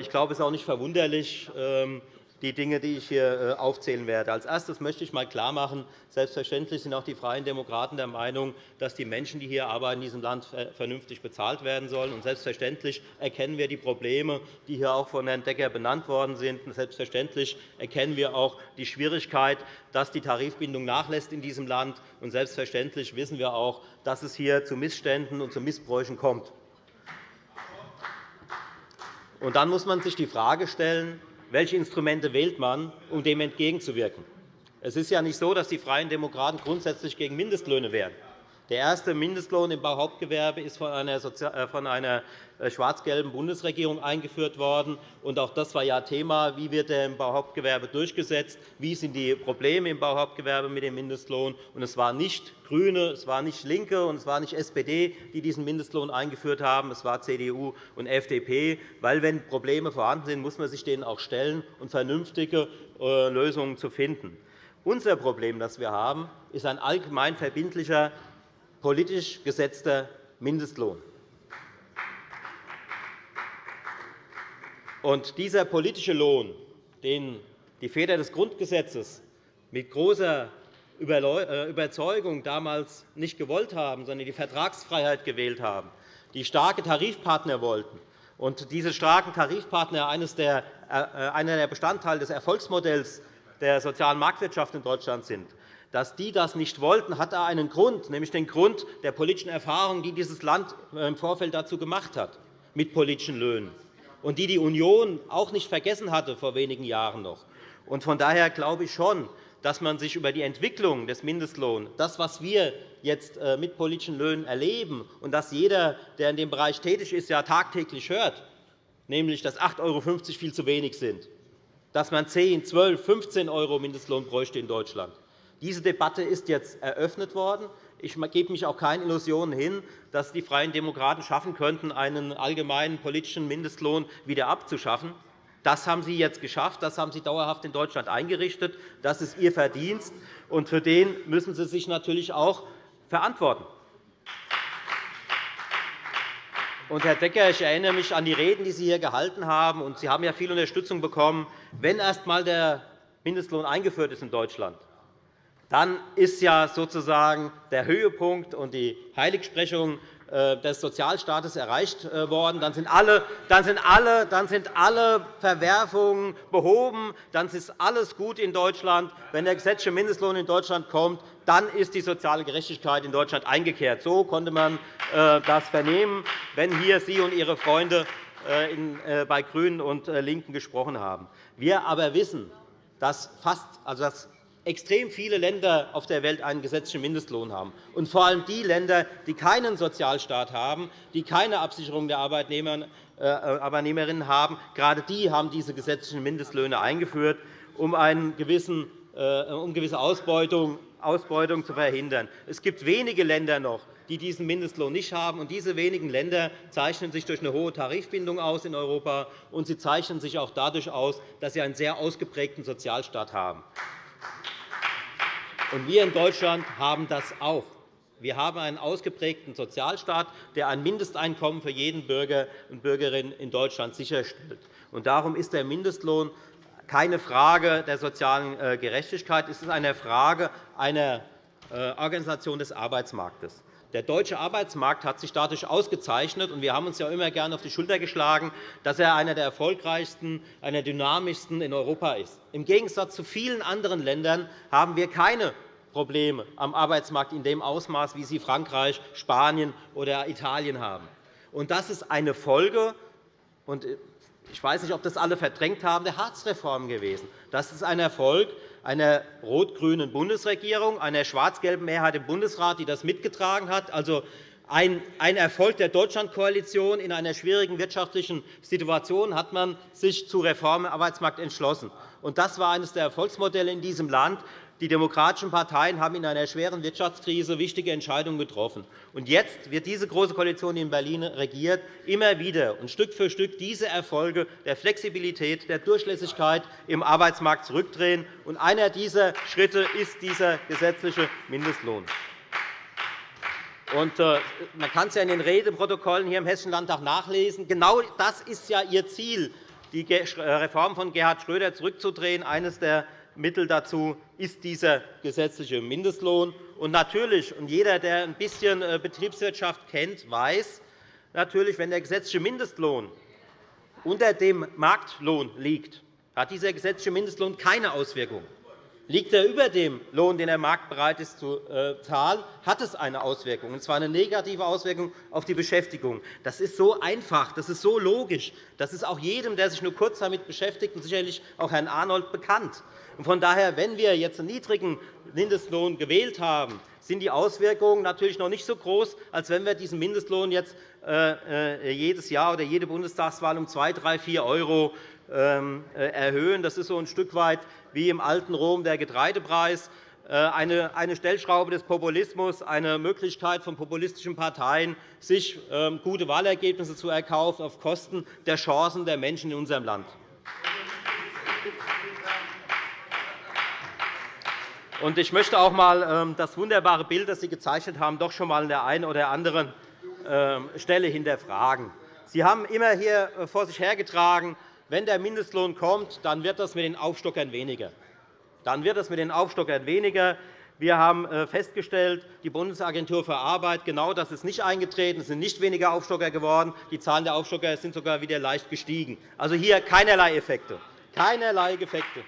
Ich glaube, es ist auch nicht verwunderlich, ähm, die Dinge, die ich hier äh, aufzählen werde. Als erstes möchte ich einmal klarmachen, selbstverständlich sind auch die Freien Demokraten der Meinung, dass die Menschen, die hier arbeiten, in diesem Land vernünftig bezahlt werden sollen. Und selbstverständlich erkennen wir die Probleme, die hier auch von Herrn Decker benannt worden sind. Und selbstverständlich erkennen wir auch die Schwierigkeit, dass die Tarifbindung nachlässt in diesem Land. Und selbstverständlich wissen wir auch, dass es hier zu Missständen und zu Missbräuchen kommt. Und dann muss man sich die Frage stellen, welche Instrumente wählt man, um dem entgegenzuwirken? Es ist ja nicht so, dass die Freien Demokraten grundsätzlich gegen Mindestlöhne wären. Der erste Mindestlohn im Bauhauptgewerbe ist von einer äh, äh, schwarz-gelben Bundesregierung eingeführt worden. Auch das war ja Thema. Wie wird er im Bauhauptgewerbe durchgesetzt? Wie sind die Probleme im Bauhauptgewerbe mit dem Mindestlohn? Es waren nicht GRÜNE, es waren nicht LINKE und es war nicht SPD, die diesen Mindestlohn eingeführt haben. Es war CDU und FDP. Weil, wenn Probleme vorhanden sind, muss man sich denen auch stellen und vernünftige äh, Lösungen zu finden. Unser Problem, das wir haben, ist ein allgemein verbindlicher politisch gesetzter Mindestlohn. Und dieser politische Lohn, den die Väter des Grundgesetzes mit großer äh, Überzeugung damals nicht gewollt haben, sondern die Vertragsfreiheit gewählt haben, die starke Tarifpartner wollten, und diese starken Tarifpartner äh, einer der Bestandteile des Erfolgsmodells der sozialen Marktwirtschaft in Deutschland sind, dass die das nicht wollten, hat einen Grund, nämlich den Grund der politischen Erfahrungen, die dieses Land im Vorfeld dazu gemacht hat, mit politischen Löhnen, und die die Union auch nicht vergessen hatte vor wenigen Jahren noch. Von daher glaube ich schon, dass man sich über die Entwicklung des Mindestlohns, das, was wir jetzt äh, mit politischen Löhnen erleben und das jeder, der in dem Bereich tätig ist, ja tagtäglich hört, nämlich dass 8,50 € viel zu wenig sind, dass man 10, 12, 15 € Mindestlohn bräuchte in Deutschland diese Debatte ist jetzt eröffnet worden. Ich gebe mich auch keinen Illusionen hin, dass die Freien Demokraten schaffen könnten, einen allgemeinen politischen Mindestlohn wieder abzuschaffen. Das haben Sie jetzt geschafft. Das haben Sie dauerhaft in Deutschland eingerichtet. Das ist Ihr Verdienst. Und für den müssen Sie sich natürlich auch verantworten. Und, Herr Decker, ich erinnere mich an die Reden, die Sie hier gehalten haben. Und Sie haben ja viel Unterstützung bekommen. Wenn erst einmal der Mindestlohn eingeführt ist in Deutschland, dann ist ja sozusagen der Höhepunkt und die Heiligsprechung äh, des Sozialstaates erreicht äh, worden. Dann sind, alle, dann, sind alle, dann sind alle Verwerfungen behoben. Dann ist alles gut in Deutschland. Wenn der gesetzliche Mindestlohn in Deutschland kommt, dann ist die soziale Gerechtigkeit in Deutschland eingekehrt. So konnte man äh, das vernehmen, wenn hier Sie und Ihre Freunde bei GRÜNEN und LINKEN gesprochen haben. Wir aber wissen, dass, fast, also dass extrem viele Länder auf der Welt einen gesetzlichen Mindestlohn haben, und vor allem die Länder, die keinen Sozialstaat haben, die keine Absicherung der äh, Arbeitnehmerinnen haben. Gerade die haben diese gesetzlichen Mindestlöhne eingeführt, um, einen gewissen, äh, um gewisse Ausbeutung, Ausbeutung zu verhindern. Es gibt wenige Länder noch, die diesen Mindestlohn nicht haben. Und diese wenigen Länder zeichnen sich durch eine hohe Tarifbindung aus in Europa, und sie zeichnen sich auch dadurch aus, dass sie einen sehr ausgeprägten Sozialstaat haben. Und wir in Deutschland haben das auch. Wir haben einen ausgeprägten Sozialstaat, der ein Mindesteinkommen für jeden Bürger und Bürgerin in Deutschland sicherstellt. Darum ist der Mindestlohn keine Frage der sozialen äh, Gerechtigkeit. Es ist eine Frage einer äh, Organisation des Arbeitsmarktes. Der deutsche Arbeitsmarkt hat sich dadurch ausgezeichnet, und wir haben uns ja immer gerne auf die Schulter geschlagen, dass er einer der erfolgreichsten, einer der dynamischsten in Europa ist. Im Gegensatz zu vielen anderen Ländern haben wir keine Probleme am Arbeitsmarkt in dem Ausmaß, wie sie Frankreich, Spanien oder Italien haben. Das ist eine Folge, und ich weiß nicht, ob das alle verdrängt haben, der Hartz-Reform gewesen. Das ist ein Erfolg einer rot-grünen Bundesregierung, einer schwarz-gelben Mehrheit im Bundesrat, die das mitgetragen hat. Also ein Erfolg der Deutschlandkoalition. In einer schwierigen wirtschaftlichen Situation hat man sich zu Reformen im Arbeitsmarkt entschlossen. Das war eines der Erfolgsmodelle in diesem Land. Die demokratischen Parteien haben in einer schweren Wirtschaftskrise wichtige Entscheidungen getroffen. Und jetzt wird diese Große Koalition, die in Berlin regiert, immer wieder und Stück für Stück diese Erfolge der Flexibilität, der Durchlässigkeit im Arbeitsmarkt zurückdrehen. Und einer dieser Schritte ist dieser gesetzliche Mindestlohn. Äh, man kann es in den Redeprotokollen hier im Hessischen Landtag nachlesen. Genau das ist ja Ihr Ziel, die Reform von Gerhard Schröder zurückzudrehen. Eines der Mittel dazu ist dieser gesetzliche Mindestlohn. Und natürlich, und jeder, der ein bisschen äh, Betriebswirtschaft kennt, weiß, natürlich, wenn der gesetzliche Mindestlohn unter dem Marktlohn liegt, hat dieser gesetzliche Mindestlohn keine Auswirkungen. Liegt er über dem Lohn, den der Markt bereit ist zu äh, zahlen, hat es eine Auswirkung, und zwar eine negative Auswirkung auf die Beschäftigung. Das ist so einfach, das ist so logisch. Das ist auch jedem, der sich nur kurz damit beschäftigt, und sicherlich auch Herrn Arnold bekannt. Von daher, wenn wir jetzt einen niedrigen Mindestlohn gewählt haben, sind die Auswirkungen natürlich noch nicht so groß, als wenn wir diesen Mindestlohn jetzt äh, äh, jedes Jahr oder jede Bundestagswahl um 2, 3, 4 € erhöhen. Das ist so ein Stück weit wie im alten Rom der Getreidepreis, äh, eine Stellschraube des Populismus, eine Möglichkeit von populistischen Parteien, sich ähm, gute Wahlergebnisse zu erkaufen auf Kosten der Chancen der Menschen in unserem Land. Ich möchte auch einmal ähm, das wunderbare Bild, das Sie gezeichnet haben, doch schon einmal an der einen oder anderen ähm, Stelle hinterfragen. Sie haben immer hier äh, vor sich hergetragen, wenn der Mindestlohn kommt, dann wird das mit den Aufstockern weniger. Dann wird es mit den Aufstockern weniger. Wir haben äh, festgestellt, die Bundesagentur für Arbeit, genau das ist nicht eingetreten. Es sind nicht weniger Aufstocker geworden. Die Zahlen der Aufstocker sind sogar wieder leicht gestiegen. Also hier keinerlei Effekte. Keinerlei Effekte.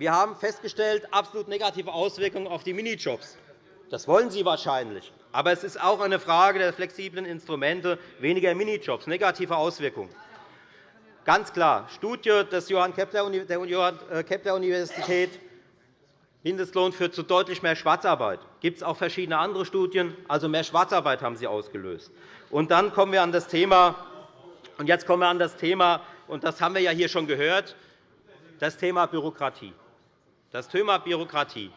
Wir haben festgestellt, absolut negative Auswirkungen auf die Minijobs. Das wollen Sie wahrscheinlich. Aber es ist auch eine Frage der flexiblen Instrumente, weniger Minijobs, negative Auswirkungen. Ganz klar, Studie des Johann Kepler äh, Universität Mindestlohn führt zu deutlich mehr Schwarzarbeit. Es gibt auch verschiedene andere Studien. Also mehr Schwarzarbeit haben sie ausgelöst. Und dann kommen wir an das Thema, und jetzt kommen wir an das Thema, und das haben wir ja hier schon gehört, das Thema Bürokratie. Das Thema Bürokratie.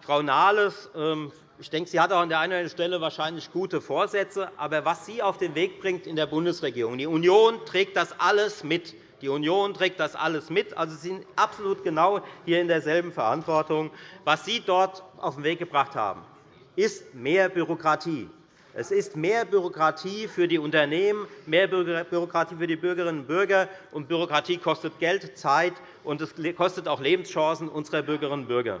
Frau Nahles, ähm, ich denke, sie hat auch an der einen oder anderen Stelle wahrscheinlich gute Vorsätze. Aber was sie auf den Weg bringt in der Bundesregierung, die Union trägt das alles mit. Die Union trägt das alles mit. Also, Sie sind absolut genau hier in derselben Verantwortung. Was Sie dort auf den Weg gebracht haben, ist mehr Bürokratie. Es ist mehr Bürokratie für die Unternehmen, mehr Bürokratie für die Bürgerinnen und Bürger. Und Bürokratie kostet Geld, Zeit, und es kostet auch Lebenschancen unserer Bürgerinnen und Bürger.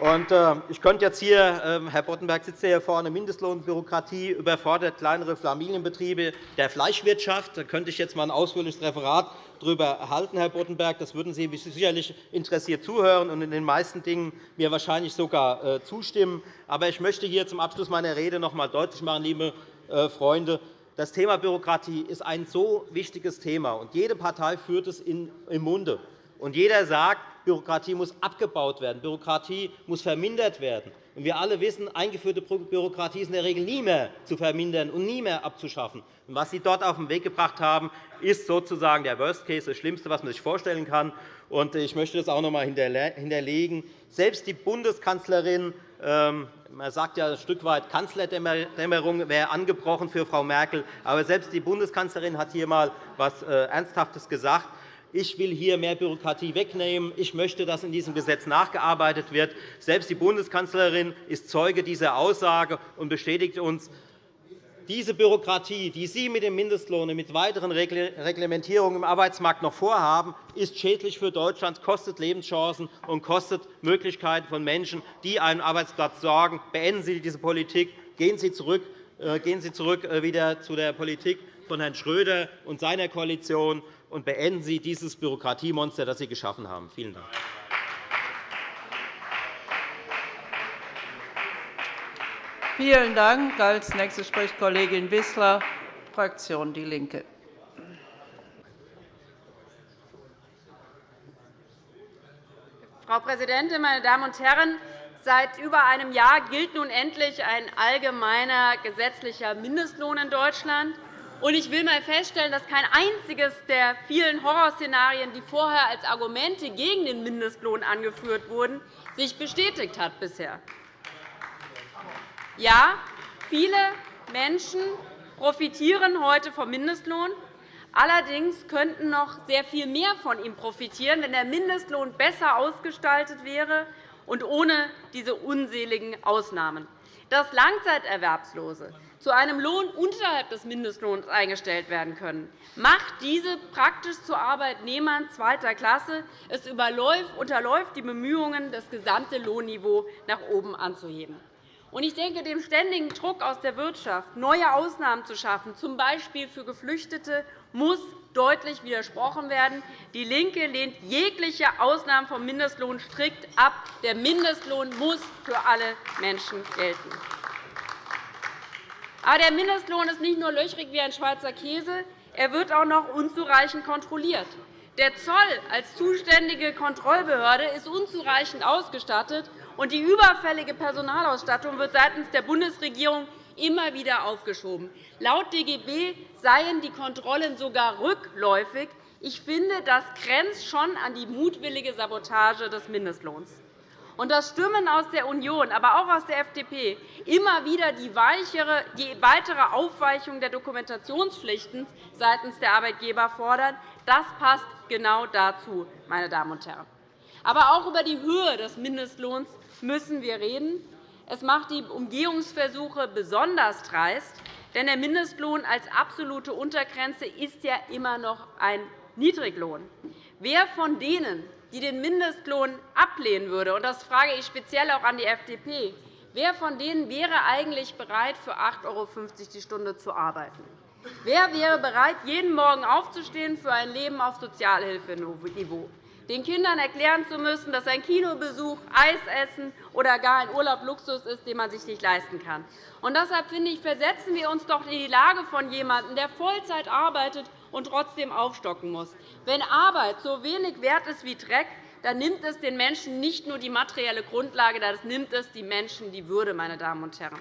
Äh, ich könnte jetzt hier, äh, Herr Boddenberg sitzt hier vorne, Mindestlohnbürokratie überfordert kleinere Familienbetriebe der Fleischwirtschaft. Da könnte ich jetzt einmal ein ausführliches Referat darüber halten, Herr Boddenberg. Das würden Sie sicherlich interessiert zuhören und in den meisten Dingen mir wahrscheinlich sogar äh, zustimmen. Aber ich möchte hier zum Abschluss meiner Rede noch einmal deutlich machen, liebe äh, Freunde, das Thema Bürokratie ist ein so wichtiges Thema, und jede Partei führt es im Munde. Und jeder sagt, Bürokratie muss abgebaut werden, Bürokratie muss vermindert werden. Und wir alle wissen, eingeführte Bürokratie ist in der Regel nie mehr zu vermindern und nie mehr abzuschaffen. Und was Sie dort auf den Weg gebracht haben, ist sozusagen der Worst Case, das Schlimmste, was man sich vorstellen kann. Und ich möchte das auch noch einmal hinterlegen. Selbst die Bundeskanzlerin ähm, man sagt ja ein Stück weit, Kanzlerdämmerung wäre angebrochen für Frau Merkel. Aber selbst die Bundeskanzlerin hat hier einmal etwas äh, Ernsthaftes gesagt ich will hier mehr Bürokratie wegnehmen. Ich möchte, dass in diesem Gesetz nachgearbeitet wird. Selbst die Bundeskanzlerin ist Zeuge dieser Aussage und bestätigt uns, diese Bürokratie, die Sie mit dem Mindestlohn und mit weiteren Reglementierungen im Arbeitsmarkt noch vorhaben, ist schädlich für Deutschland, kostet Lebenschancen und kostet Möglichkeiten von Menschen, die einen Arbeitsplatz sorgen. Beenden Sie diese Politik. Gehen Sie zurück, äh, gehen Sie zurück äh, wieder zu der Politik von Herrn Schröder und seiner Koalition und beenden Sie dieses Bürokratiemonster, das Sie geschaffen haben. Vielen Dank. Vielen Dank. Als nächste spricht Kollegin Wissler, Fraktion DIE LINKE. Frau Präsidentin, meine Damen und Herren! Seit über einem Jahr gilt nun endlich ein allgemeiner gesetzlicher Mindestlohn in Deutschland. Ich will einmal feststellen, dass kein einziges der vielen Horrorszenarien, die vorher als Argumente gegen den Mindestlohn angeführt wurden, sich bestätigt hat bisher. Ja, viele Menschen profitieren heute vom Mindestlohn. Allerdings könnten noch sehr viel mehr von ihm profitieren, wenn der Mindestlohn besser ausgestaltet wäre und ohne diese unseligen Ausnahmen. Dass Langzeiterwerbslose zu einem Lohn unterhalb des Mindestlohns eingestellt werden können, macht diese praktisch zu Arbeitnehmern zweiter Klasse. Es unterläuft die Bemühungen, das gesamte Lohnniveau nach oben anzuheben. Ich denke, dem ständigen Druck aus der Wirtschaft, neue Ausnahmen zu schaffen, z. B. für Geflüchtete, muss deutlich widersprochen werden. DIE LINKE lehnt jegliche Ausnahmen vom Mindestlohn strikt ab. Der Mindestlohn muss für alle Menschen gelten. Aber der Mindestlohn ist nicht nur löchrig wie ein Schweizer Käse, er wird auch noch unzureichend kontrolliert. Der Zoll als zuständige Kontrollbehörde ist unzureichend ausgestattet, und die überfällige Personalausstattung wird seitens der Bundesregierung immer wieder aufgeschoben. Laut DGB seien die Kontrollen sogar rückläufig. Ich finde, das grenzt schon an die mutwillige Sabotage des Mindestlohns und dass Stimmen aus der Union, aber auch aus der FDP immer wieder die weitere Aufweichung der Dokumentationspflichten seitens der Arbeitgeber fordern, das passt genau dazu, meine Damen und Herren. Aber auch über die Höhe des Mindestlohns müssen wir reden. Es macht die Umgehungsversuche besonders dreist, denn der Mindestlohn als absolute Untergrenze ist ja immer noch ein Niedriglohn. Wer von denen, die den Mindestlohn ablehnen würde, und das frage ich speziell auch an die FDP, wer von denen wäre eigentlich bereit, für 8,50 € die Stunde zu arbeiten? Wer wäre bereit, jeden Morgen aufzustehen für ein Leben auf Sozialhilfeniveau? Den Kindern erklären zu müssen, dass ein Kinobesuch, Eisessen oder gar ein Urlaub Luxus ist, den man sich nicht leisten kann. Und deshalb finde ich, versetzen wir uns doch in die Lage von jemandem, der Vollzeit arbeitet und trotzdem aufstocken muss. Wenn Arbeit so wenig wert ist wie Dreck, dann nimmt es den Menschen nicht nur die materielle Grundlage, dann nimmt es den Menschen die Würde. Meine Damen und Herren.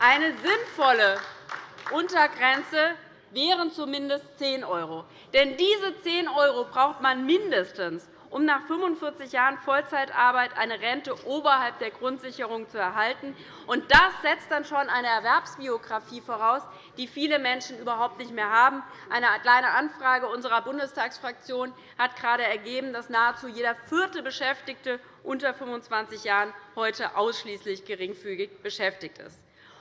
Eine sinnvolle Untergrenze wären zumindest 10 €. Denn diese 10 € braucht man mindestens, um nach 45 Jahren Vollzeitarbeit eine Rente oberhalb der Grundsicherung zu erhalten. Und das setzt dann schon eine Erwerbsbiografie voraus, die viele Menschen überhaupt nicht mehr haben. Eine kleine Anfrage unserer Bundestagsfraktion hat gerade ergeben, dass nahezu jeder vierte Beschäftigte unter 25 Jahren heute ausschließlich geringfügig beschäftigt ist.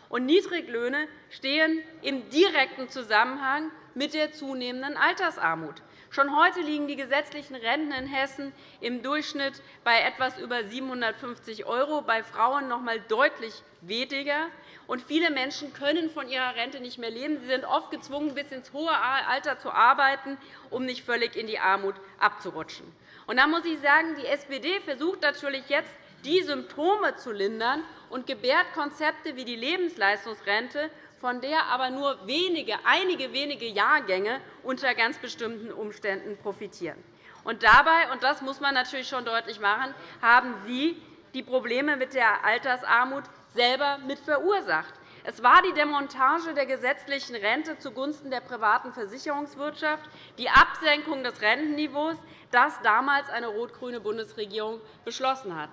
Und Niedriglöhne stehen im direkten Zusammenhang mit der zunehmenden Altersarmut. Schon heute liegen die gesetzlichen Renten in Hessen im Durchschnitt bei etwas über 750 €, bei Frauen noch einmal deutlich weniger. Und viele Menschen können von ihrer Rente nicht mehr leben. Sie sind oft gezwungen, bis ins hohe Alter zu arbeiten, um nicht völlig in die Armut abzurutschen. Und da muss ich sagen, die SPD versucht natürlich jetzt, die Symptome zu lindern und gebärt Konzepte wie die Lebensleistungsrente, von der aber nur wenige, einige wenige Jahrgänge unter ganz bestimmten Umständen profitieren. Und dabei, und das muss man natürlich schon deutlich machen, haben Sie die Probleme mit der Altersarmut selber mit verursacht. Es war die Demontage der gesetzlichen Rente zugunsten der privaten Versicherungswirtschaft, die Absenkung des Rentenniveaus, das damals eine rot-grüne Bundesregierung beschlossen hat.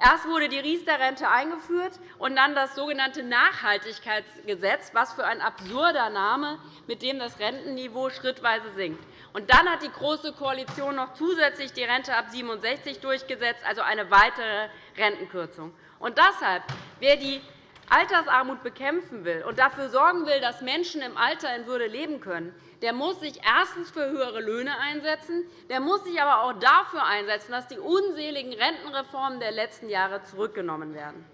Erst wurde die Riester-Rente eingeführt und dann das sogenannte Nachhaltigkeitsgesetz, was für ein absurder Name, mit dem das Rentenniveau schrittweise sinkt. Und dann hat die Große Koalition noch zusätzlich die Rente ab 67 durchgesetzt, also eine weitere Rentenkürzung. Und deshalb, wer die Altersarmut bekämpfen will und dafür sorgen will, dass Menschen im Alter in Würde leben können, der muss sich erstens für höhere Löhne einsetzen, der muss sich aber auch dafür einsetzen, dass die unseligen Rentenreformen der letzten Jahre zurückgenommen werden.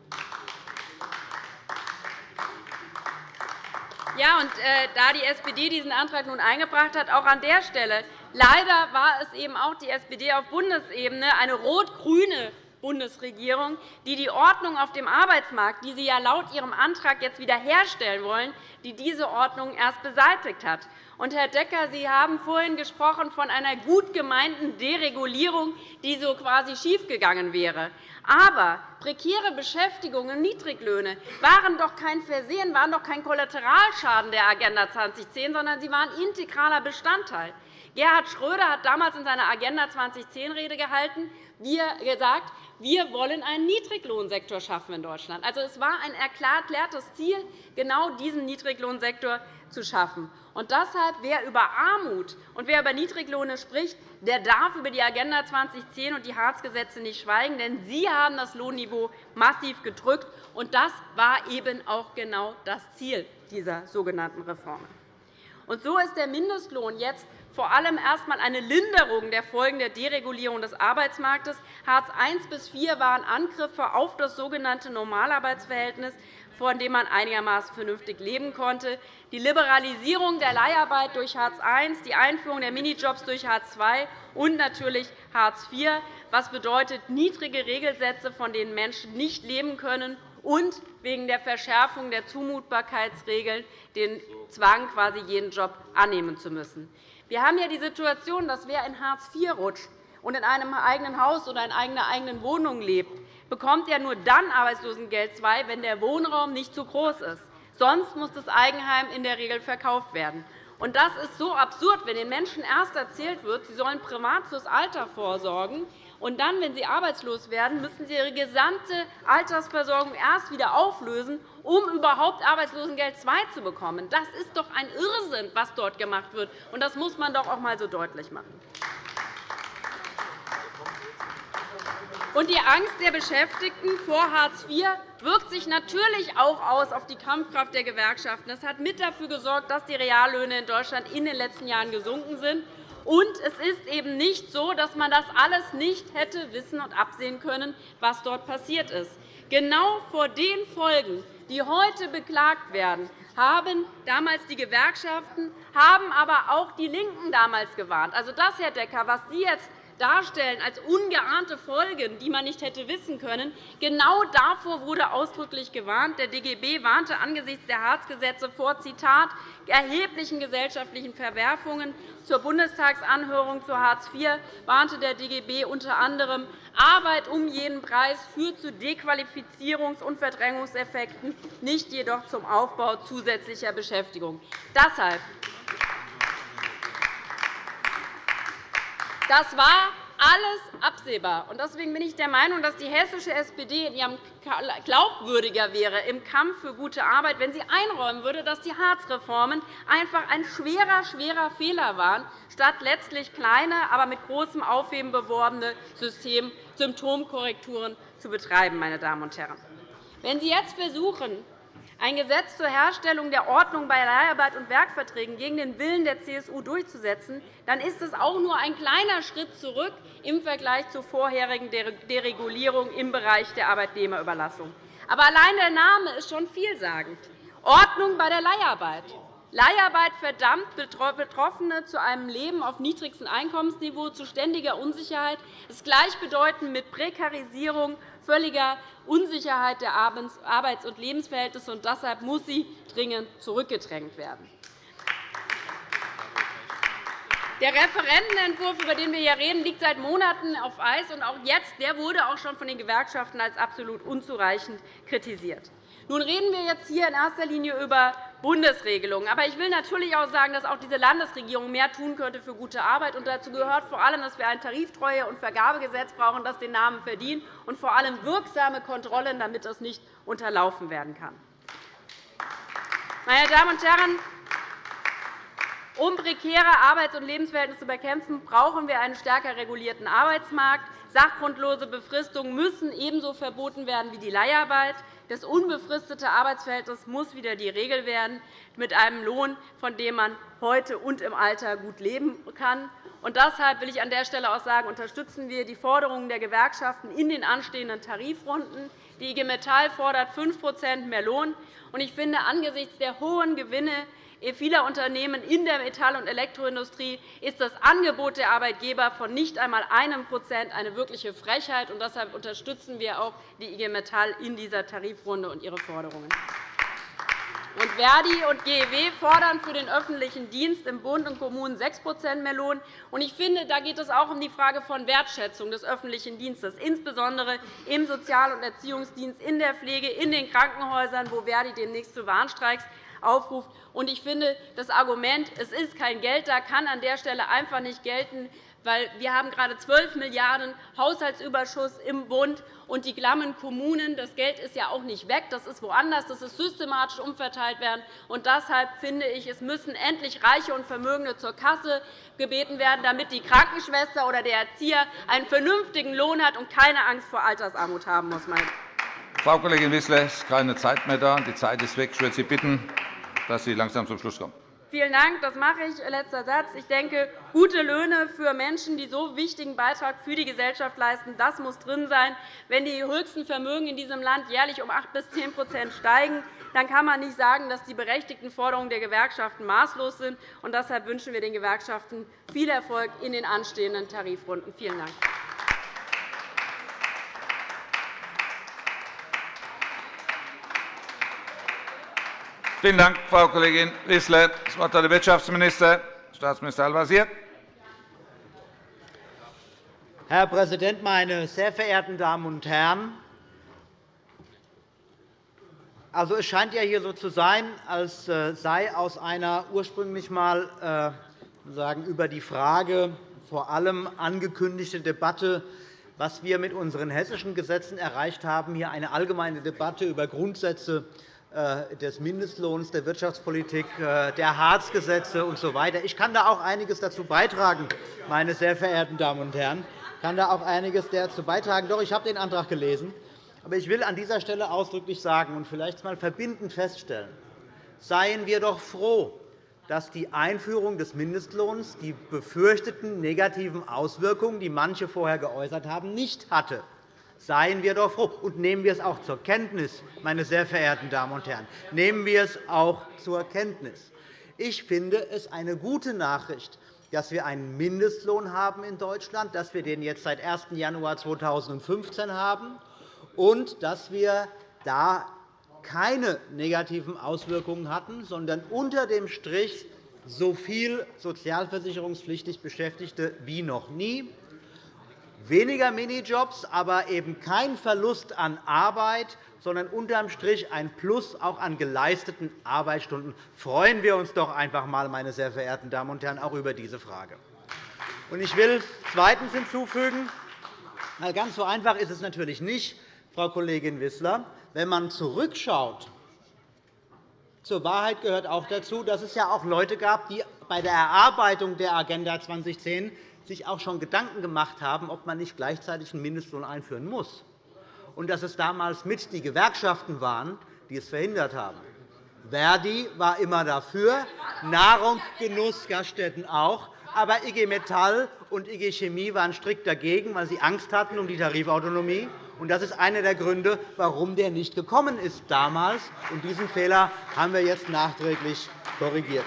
Ja, und äh, da die SPD diesen Antrag nun eingebracht hat, auch an der Stelle. Leider war es eben auch die SPD auf Bundesebene, eine rot-grüne Bundesregierung, die die Ordnung auf dem Arbeitsmarkt, die Sie ja laut Ihrem Antrag jetzt wiederherstellen wollen, die diese Ordnung erst beseitigt hat. Und, Herr Decker, Sie haben vorhin gesprochen von einer gut gemeinten Deregulierung, die so quasi schiefgegangen wäre. Aber prekäre Beschäftigung und Niedriglöhne waren doch kein Versehen, waren doch kein Kollateralschaden der Agenda 2010, sondern sie waren integraler Bestandteil. Gerhard Schröder hat damals in seiner Agenda 2010-Rede gehalten, gesagt, wir wollen einen Niedriglohnsektor schaffen in Deutschland. Also, es war ein erklärtes Ziel, genau diesen Niedriglohnsektor zu schaffen. Und deshalb, wer über Armut und wer über Niedriglöhne spricht, der darf über die Agenda 2010 und die Hartz-Gesetze nicht schweigen, denn sie haben das Lohnniveau massiv gedrückt. Und das war eben auch genau das Ziel dieser sogenannten Reformen. Und so ist der Mindestlohn jetzt vor allem erst einmal eine Linderung der Folgen der Deregulierung des Arbeitsmarktes. Hartz I bis IV waren Angriffe auf das sogenannte Normalarbeitsverhältnis, von dem man einigermaßen vernünftig leben konnte. Die Liberalisierung der Leiharbeit durch Hartz I, die Einführung der Minijobs durch Hartz II und natürlich Hartz IV, was bedeutet niedrige Regelsätze, von denen Menschen nicht leben können, und wegen der Verschärfung der Zumutbarkeitsregeln den Zwang, quasi jeden Job annehmen zu müssen. Wir haben ja die Situation, dass wer in Hartz IV rutscht und in einem eigenen Haus oder in einer eigenen Wohnung lebt, bekommt er nur dann Arbeitslosengeld II, wenn der Wohnraum nicht zu groß ist. Sonst muss das Eigenheim in der Regel verkauft werden. Und das ist so absurd, wenn den Menschen erst erzählt wird, sie sollen privat fürs Alter vorsorgen, und dann, wenn sie arbeitslos werden, müssen sie ihre gesamte Altersversorgung erst wieder auflösen, um überhaupt Arbeitslosengeld II zu bekommen. Das ist doch ein Irrsinn, was dort gemacht wird. Und das muss man doch auch einmal so deutlich machen. Und die Angst der Beschäftigten vor Hartz IV wirkt sich natürlich auch aus auf die Kampfkraft der Gewerkschaften. Das hat mit dafür gesorgt, dass die Reallöhne in Deutschland in den letzten Jahren gesunken sind. Und es ist eben nicht so, dass man das alles nicht hätte wissen und absehen können, was dort passiert ist. Genau vor den Folgen, die heute beklagt werden, haben damals die Gewerkschaften, haben aber auch die LINKEN damals gewarnt. Also das, Herr Decker, was Sie jetzt darstellen als ungeahnte Folgen, die man nicht hätte wissen können. Genau davor wurde ausdrücklich gewarnt. Der DGB warnte angesichts der Hartz-Gesetze vor Zitat, erheblichen gesellschaftlichen Verwerfungen. Zur Bundestagsanhörung zu Hartz IV warnte der DGB unter anderem, Arbeit um jeden Preis führt zu Dequalifizierungs- und Verdrängungseffekten, nicht jedoch zum Aufbau zusätzlicher Beschäftigung. Deshalb Das war alles absehbar. Deswegen bin ich der Meinung, dass die hessische SPD in ihrem glaubwürdiger wäre im Kampf für gute Arbeit, wenn sie einräumen würde, dass die Hartz-Reformen einfach ein schwerer, schwerer Fehler waren, statt letztlich kleine, aber mit großem Aufheben beworbene Symptomkorrekturen zu betreiben. Meine Damen und Herren. Wenn Sie jetzt versuchen, ein Gesetz zur Herstellung der Ordnung bei Leiharbeit und Werkverträgen gegen den Willen der CSU durchzusetzen, dann ist es auch nur ein kleiner Schritt zurück im Vergleich zur vorherigen Deregulierung im Bereich der Arbeitnehmerüberlassung. Aber allein der Name ist schon vielsagend. Ordnung bei der Leiharbeit. Leiharbeit verdammt Betroffene zu einem Leben auf niedrigstem Einkommensniveau, zu ständiger Unsicherheit, ist gleichbedeutend mit Prekarisierung völliger Unsicherheit der Arbeits- und Lebensverhältnisse. und Deshalb muss sie dringend zurückgedrängt werden. Der Referentenentwurf, über den wir hier reden, liegt seit Monaten auf Eis. und Auch jetzt der wurde auch schon von den Gewerkschaften als absolut unzureichend kritisiert. Nun reden wir jetzt hier in erster Linie über Bundesregelungen. Aber ich will natürlich auch sagen, dass auch diese Landesregierung mehr tun könnte für gute Arbeit. Und dazu gehört vor allem, dass wir ein Tariftreue- und Vergabegesetz brauchen, das den Namen verdient, und vor allem wirksame Kontrollen, damit das nicht unterlaufen werden kann. Meine Damen und Herren, um prekäre Arbeits- und Lebensverhältnisse zu bekämpfen, brauchen wir einen stärker regulierten Arbeitsmarkt. Sachgrundlose Befristungen müssen ebenso verboten werden wie die Leiharbeit. Das unbefristete Arbeitsverhältnis muss wieder die Regel werden, mit einem Lohn, von dem man heute und im Alter gut leben kann. Und deshalb will ich an der Stelle auch sagen, unterstützen wir die Forderungen der Gewerkschaften in den anstehenden Tarifrunden. Die IG Metall fordert 5% mehr Lohn. Ich finde, angesichts der hohen Gewinne vieler Unternehmen in der Metall- und Elektroindustrie ist das Angebot der Arbeitgeber von nicht einmal einem Prozent eine wirkliche Frechheit. Und deshalb unterstützen wir auch die IG Metall in dieser Tarifrunde und ihre Forderungen. Und Verdi und GEW fordern für den öffentlichen Dienst im Bund und Kommunen 6% mehr Lohn. Ich finde, da geht es auch um die Frage von Wertschätzung des öffentlichen Dienstes, insbesondere im Sozial- und Erziehungsdienst, in der Pflege, in den Krankenhäusern, wo Verdi demnächst zu Warnstreiks aufruft. Ich finde, das Argument, es ist kein Geld da, kann an der Stelle einfach nicht gelten, weil wir haben gerade 12 Milliarden € Haushaltsüberschuss im Bund und die glammen Kommunen. Das Geld ist ja auch nicht weg, das ist woanders, das ist systematisch umverteilt werden. Und deshalb finde ich, es müssen endlich Reiche und Vermögende zur Kasse gebeten werden, damit die Krankenschwester oder der Erzieher einen vernünftigen Lohn hat und keine Angst vor Altersarmut haben muss. Frau Kollegin Wissler, es ist keine Zeit mehr da. Die Zeit ist weg. Ich würde Sie bitten, dass Sie langsam zum Schluss kommen. Vielen Dank. Das mache ich. Letzter Satz. Ich denke, gute Löhne für Menschen, die so wichtigen Beitrag für die Gesellschaft leisten, das muss drin sein. Wenn die höchsten Vermögen in diesem Land jährlich um 8 bis 10% steigen, dann kann man nicht sagen, dass die berechtigten Forderungen der Gewerkschaften maßlos sind. Und deshalb wünschen wir den Gewerkschaften viel Erfolg in den anstehenden Tarifrunden. Vielen Dank. Vielen Dank, Frau Kollegin Wissler. Das Wort hat der Wirtschaftsminister, Staatsminister Al-Wazir. Herr Präsident, meine sehr verehrten Damen und Herren! Also, es scheint ja hier so zu sein, als äh, sei aus einer ursprünglich einmal äh, über die Frage vor allem angekündigte Debatte, was wir mit unseren hessischen Gesetzen erreicht haben, hier eine allgemeine Debatte über Grundsätze des Mindestlohns, der Wirtschaftspolitik, äh, der Hartz-Gesetze usw. So ich kann da auch einiges dazu beitragen, meine sehr verehrten Damen und Herren. Ich kann da auch einiges dazu beitragen. Doch, ich habe den Antrag gelesen. Aber ich will an dieser Stelle ausdrücklich sagen und vielleicht einmal verbindend feststellen, seien wir doch froh, dass die Einführung des Mindestlohns die befürchteten negativen Auswirkungen, die manche vorher geäußert haben, nicht hatte. Seien wir doch froh und nehmen wir es auch zur Kenntnis, meine sehr verehrten Damen und Herren. Nehmen wir es auch zur Kenntnis. Ich finde es eine gute Nachricht, dass wir einen Mindestlohn haben in Deutschland, dass wir den jetzt seit 1. Januar 2015 haben und dass wir da keine negativen Auswirkungen hatten, sondern unter dem Strich so viel sozialversicherungspflichtig Beschäftigte wie noch nie weniger Minijobs, aber eben kein Verlust an Arbeit, sondern unterm Strich ein Plus auch an geleisteten Arbeitsstunden. Freuen wir uns doch einfach einmal, meine sehr verehrten Damen und Herren, auch über diese Frage. Ich will zweitens hinzufügen, ganz so einfach ist es natürlich nicht, Frau Kollegin Wissler, wenn man zurückschaut. Zur Wahrheit gehört auch dazu, dass es ja auch Leute gab, die bei der Erarbeitung der Agenda 2010 sich auch schon Gedanken gemacht haben, ob man nicht gleichzeitig einen Mindestlohn einführen muss, und dass es damals mit die Gewerkschaften waren, die es verhindert haben. Verdi war immer dafür, Nahrung, Genuss, Gaststätten auch. Aber IG Metall und IG Chemie waren strikt dagegen, weil sie Angst hatten um die Tarifautonomie. Das ist einer der Gründe, warum der nicht gekommen ist damals. Und diesen Fehler haben wir jetzt nachträglich korrigiert.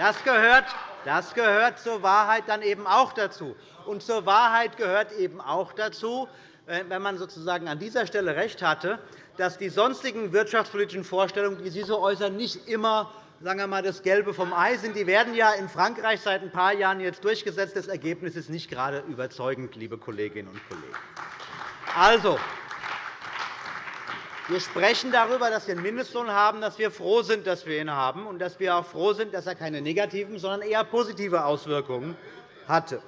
Das gehört, das gehört zur Wahrheit dann eben auch dazu. Und zur Wahrheit gehört eben auch dazu, wenn man sozusagen an dieser Stelle recht hatte, dass die sonstigen wirtschaftspolitischen Vorstellungen, die Sie so äußern, nicht immer sagen wir mal, das Gelbe vom Ei sind. Die werden ja in Frankreich seit ein paar Jahren jetzt durchgesetzt. Das Ergebnis ist nicht gerade überzeugend, liebe Kolleginnen und Kollegen. Also, wir sprechen darüber, dass wir einen Mindestlohn haben, dass wir froh sind, dass wir ihn haben, und dass wir auch froh sind, dass er keine negativen, sondern eher positive Auswirkungen hatte.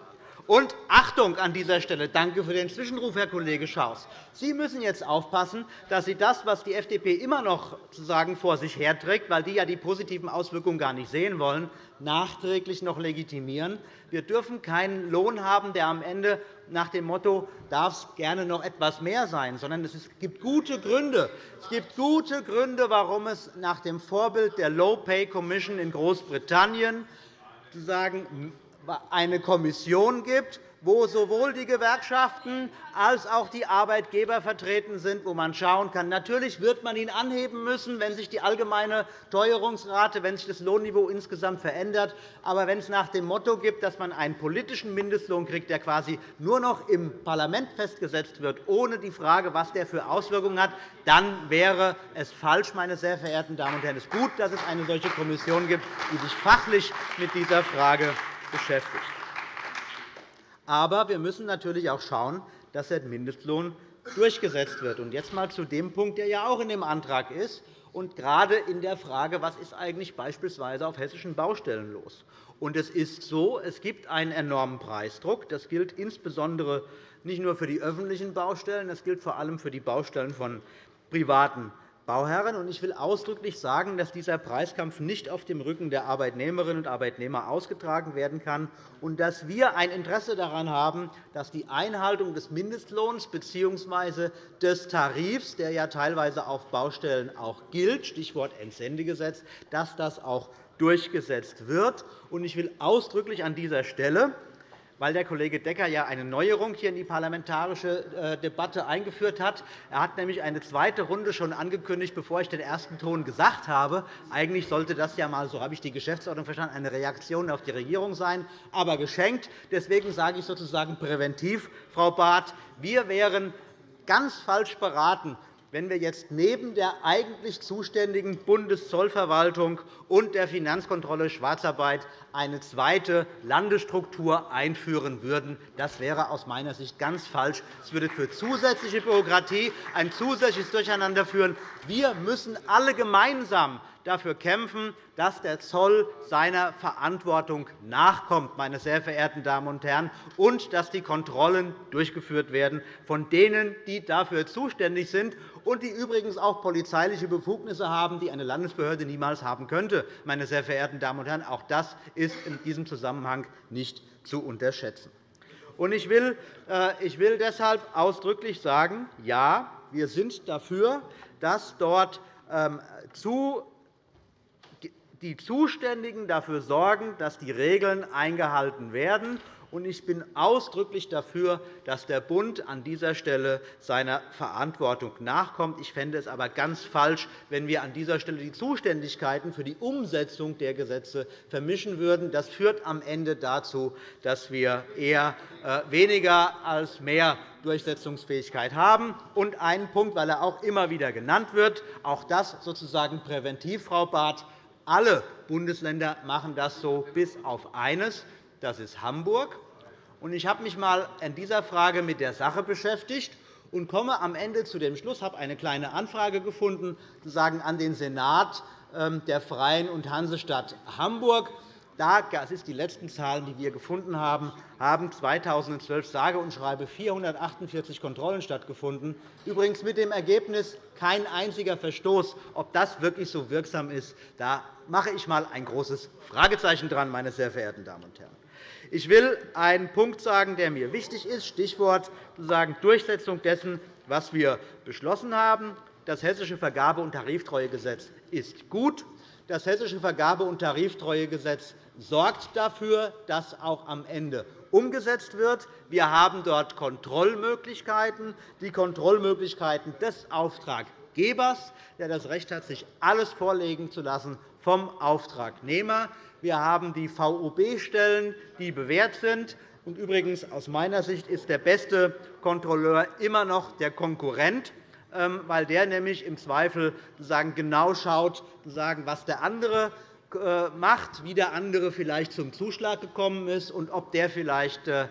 Und Achtung an dieser Stelle, danke für den Zwischenruf, Herr Kollege Schaus. Sie müssen jetzt aufpassen, dass Sie das, was die FDP immer noch sozusagen vor sich herträgt, weil die ja die positiven Auswirkungen gar nicht sehen wollen, nachträglich noch legitimieren. Wir dürfen keinen Lohn haben, der am Ende nach dem Motto darf es gerne noch etwas mehr sein, sondern es gibt gute Gründe. Es gibt gute Gründe, warum es nach dem Vorbild der Low Pay Commission in Großbritannien sozusagen eine Kommission gibt, wo sowohl die Gewerkschaften als auch die Arbeitgeber vertreten sind, wo man schauen kann. Natürlich wird man ihn anheben müssen, wenn sich die allgemeine Teuerungsrate, wenn sich das Lohnniveau insgesamt verändert. Aber wenn es nach dem Motto gibt, dass man einen politischen Mindestlohn kriegt, der quasi nur noch im Parlament festgesetzt wird, ohne die Frage, was der für Auswirkungen hat, dann wäre es falsch, meine sehr verehrten Damen und Herren. Es ist gut, dass es eine solche Kommission gibt, die sich fachlich mit dieser Frage beschäftigt. Aber wir müssen natürlich auch schauen, dass der Mindestlohn durchgesetzt wird. Und jetzt einmal zu dem Punkt, der ja auch in dem Antrag ist, und gerade in der Frage, was ist eigentlich beispielsweise auf hessischen Baustellen los. Und es ist so, es gibt einen enormen Preisdruck. Das gilt insbesondere nicht nur für die öffentlichen Baustellen, das gilt vor allem für die Baustellen von privaten Bauherren. Ich will ausdrücklich sagen, dass dieser Preiskampf nicht auf dem Rücken der Arbeitnehmerinnen und Arbeitnehmer ausgetragen werden kann und dass wir ein Interesse daran haben, dass die Einhaltung des Mindestlohns bzw. des Tarifs, der ja teilweise auf Baustellen auch gilt, Stichwort Entsendegesetz, dass das auch durchgesetzt wird. Ich will ausdrücklich an dieser Stelle weil der Kollege Decker ja eine Neuerung hier in die parlamentarische äh, Debatte eingeführt hat. Er hat nämlich eine zweite Runde schon angekündigt, bevor ich den ersten Ton gesagt habe. Eigentlich sollte das ja mal, so habe ich die Geschäftsordnung verstanden, eine Reaktion auf die Regierung sein, aber geschenkt. Deswegen sage ich sozusagen präventiv, Frau Barth, wir wären ganz falsch beraten, wenn wir jetzt neben der eigentlich zuständigen Bundeszollverwaltung und der Finanzkontrolle Schwarzarbeit eine zweite Landesstruktur einführen würden. Das wäre aus meiner Sicht ganz falsch. Es würde für zusätzliche Bürokratie ein zusätzliches Durcheinander führen. Wir müssen alle gemeinsam dafür kämpfen, dass der Zoll seiner Verantwortung nachkommt, meine sehr verehrten Damen und Herren, und dass die Kontrollen durchgeführt werden von denen, die dafür zuständig sind und die übrigens auch polizeiliche Befugnisse haben, die eine Landesbehörde niemals haben könnte. Meine sehr verehrten Damen und Herren, auch das in diesem Zusammenhang nicht zu unterschätzen. Ich will äh, deshalb ausdrücklich sagen, ja, wir sind dafür, dass dort ähm, die Zuständigen dafür sorgen, dass die Regeln eingehalten werden. Ich bin ausdrücklich dafür, dass der Bund an dieser Stelle seiner Verantwortung nachkommt. Ich fände es aber ganz falsch, wenn wir an dieser Stelle die Zuständigkeiten für die Umsetzung der Gesetze vermischen würden. Das führt am Ende dazu, dass wir eher äh, weniger als mehr Durchsetzungsfähigkeit haben. Und einen Punkt, weil er auch immer wieder genannt wird, auch das sozusagen präventiv, Frau Barth, alle Bundesländer machen das so, bis auf eines, das ist Hamburg. Ich habe mich einmal in dieser Frage mit der Sache beschäftigt und komme am Ende zu dem Schluss, habe eine kleine Anfrage gefunden, sozusagen an den Senat ähm, der Freien und Hansestadt Hamburg. das sind die letzten Zahlen, die wir gefunden haben, haben 2012 sage und schreibe 448 Kontrollen stattgefunden, übrigens mit dem Ergebnis kein einziger Verstoß. Ob das wirklich so wirksam ist, da mache ich einmal ein großes Fragezeichen dran, meine sehr verehrten Damen und Herren. Ich will einen Punkt sagen, der mir wichtig ist, Stichwort Durchsetzung dessen, was wir beschlossen haben. Das Hessische Vergabe- und Tariftreuegesetz ist gut. Das Hessische Vergabe- und Tariftreuegesetz sorgt dafür, dass auch am Ende umgesetzt wird. Wir haben dort Kontrollmöglichkeiten, die Kontrollmöglichkeiten des Auftraggebers, der das Recht hat, sich alles vorlegen zu lassen vom Auftragnehmer. Wir haben die VOB-Stellen, die bewährt sind. Und übrigens, aus meiner Sicht ist der beste Kontrolleur immer noch der Konkurrent, ähm, weil der nämlich im Zweifel genau schaut, was der andere äh, macht, wie der andere vielleicht zum Zuschlag gekommen ist und ob der vielleicht äh,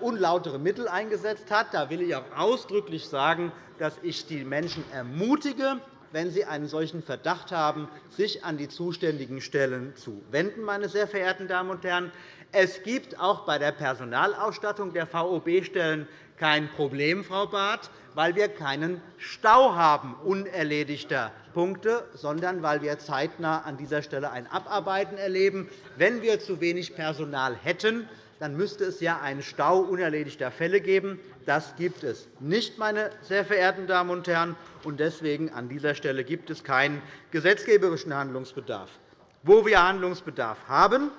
unlautere Mittel eingesetzt hat. Da will ich auch ausdrücklich sagen, dass ich die Menschen ermutige, wenn sie einen solchen Verdacht haben, sich an die zuständigen Stellen zu wenden. Meine sehr verehrten Damen und Herren. Es gibt auch bei der Personalausstattung der VOB-Stellen kein Problem, Frau Barth, weil wir keinen Stau haben unerledigter Punkte, sondern weil wir zeitnah an dieser Stelle ein Abarbeiten erleben. Wenn wir zu wenig Personal hätten, dann müsste es ja einen Stau unerledigter Fälle geben. Das gibt es nicht, meine sehr verehrten Damen und Herren. Und deswegen an dieser Stelle gibt es keinen gesetzgeberischen Handlungsbedarf. Wo wir Handlungsbedarf haben,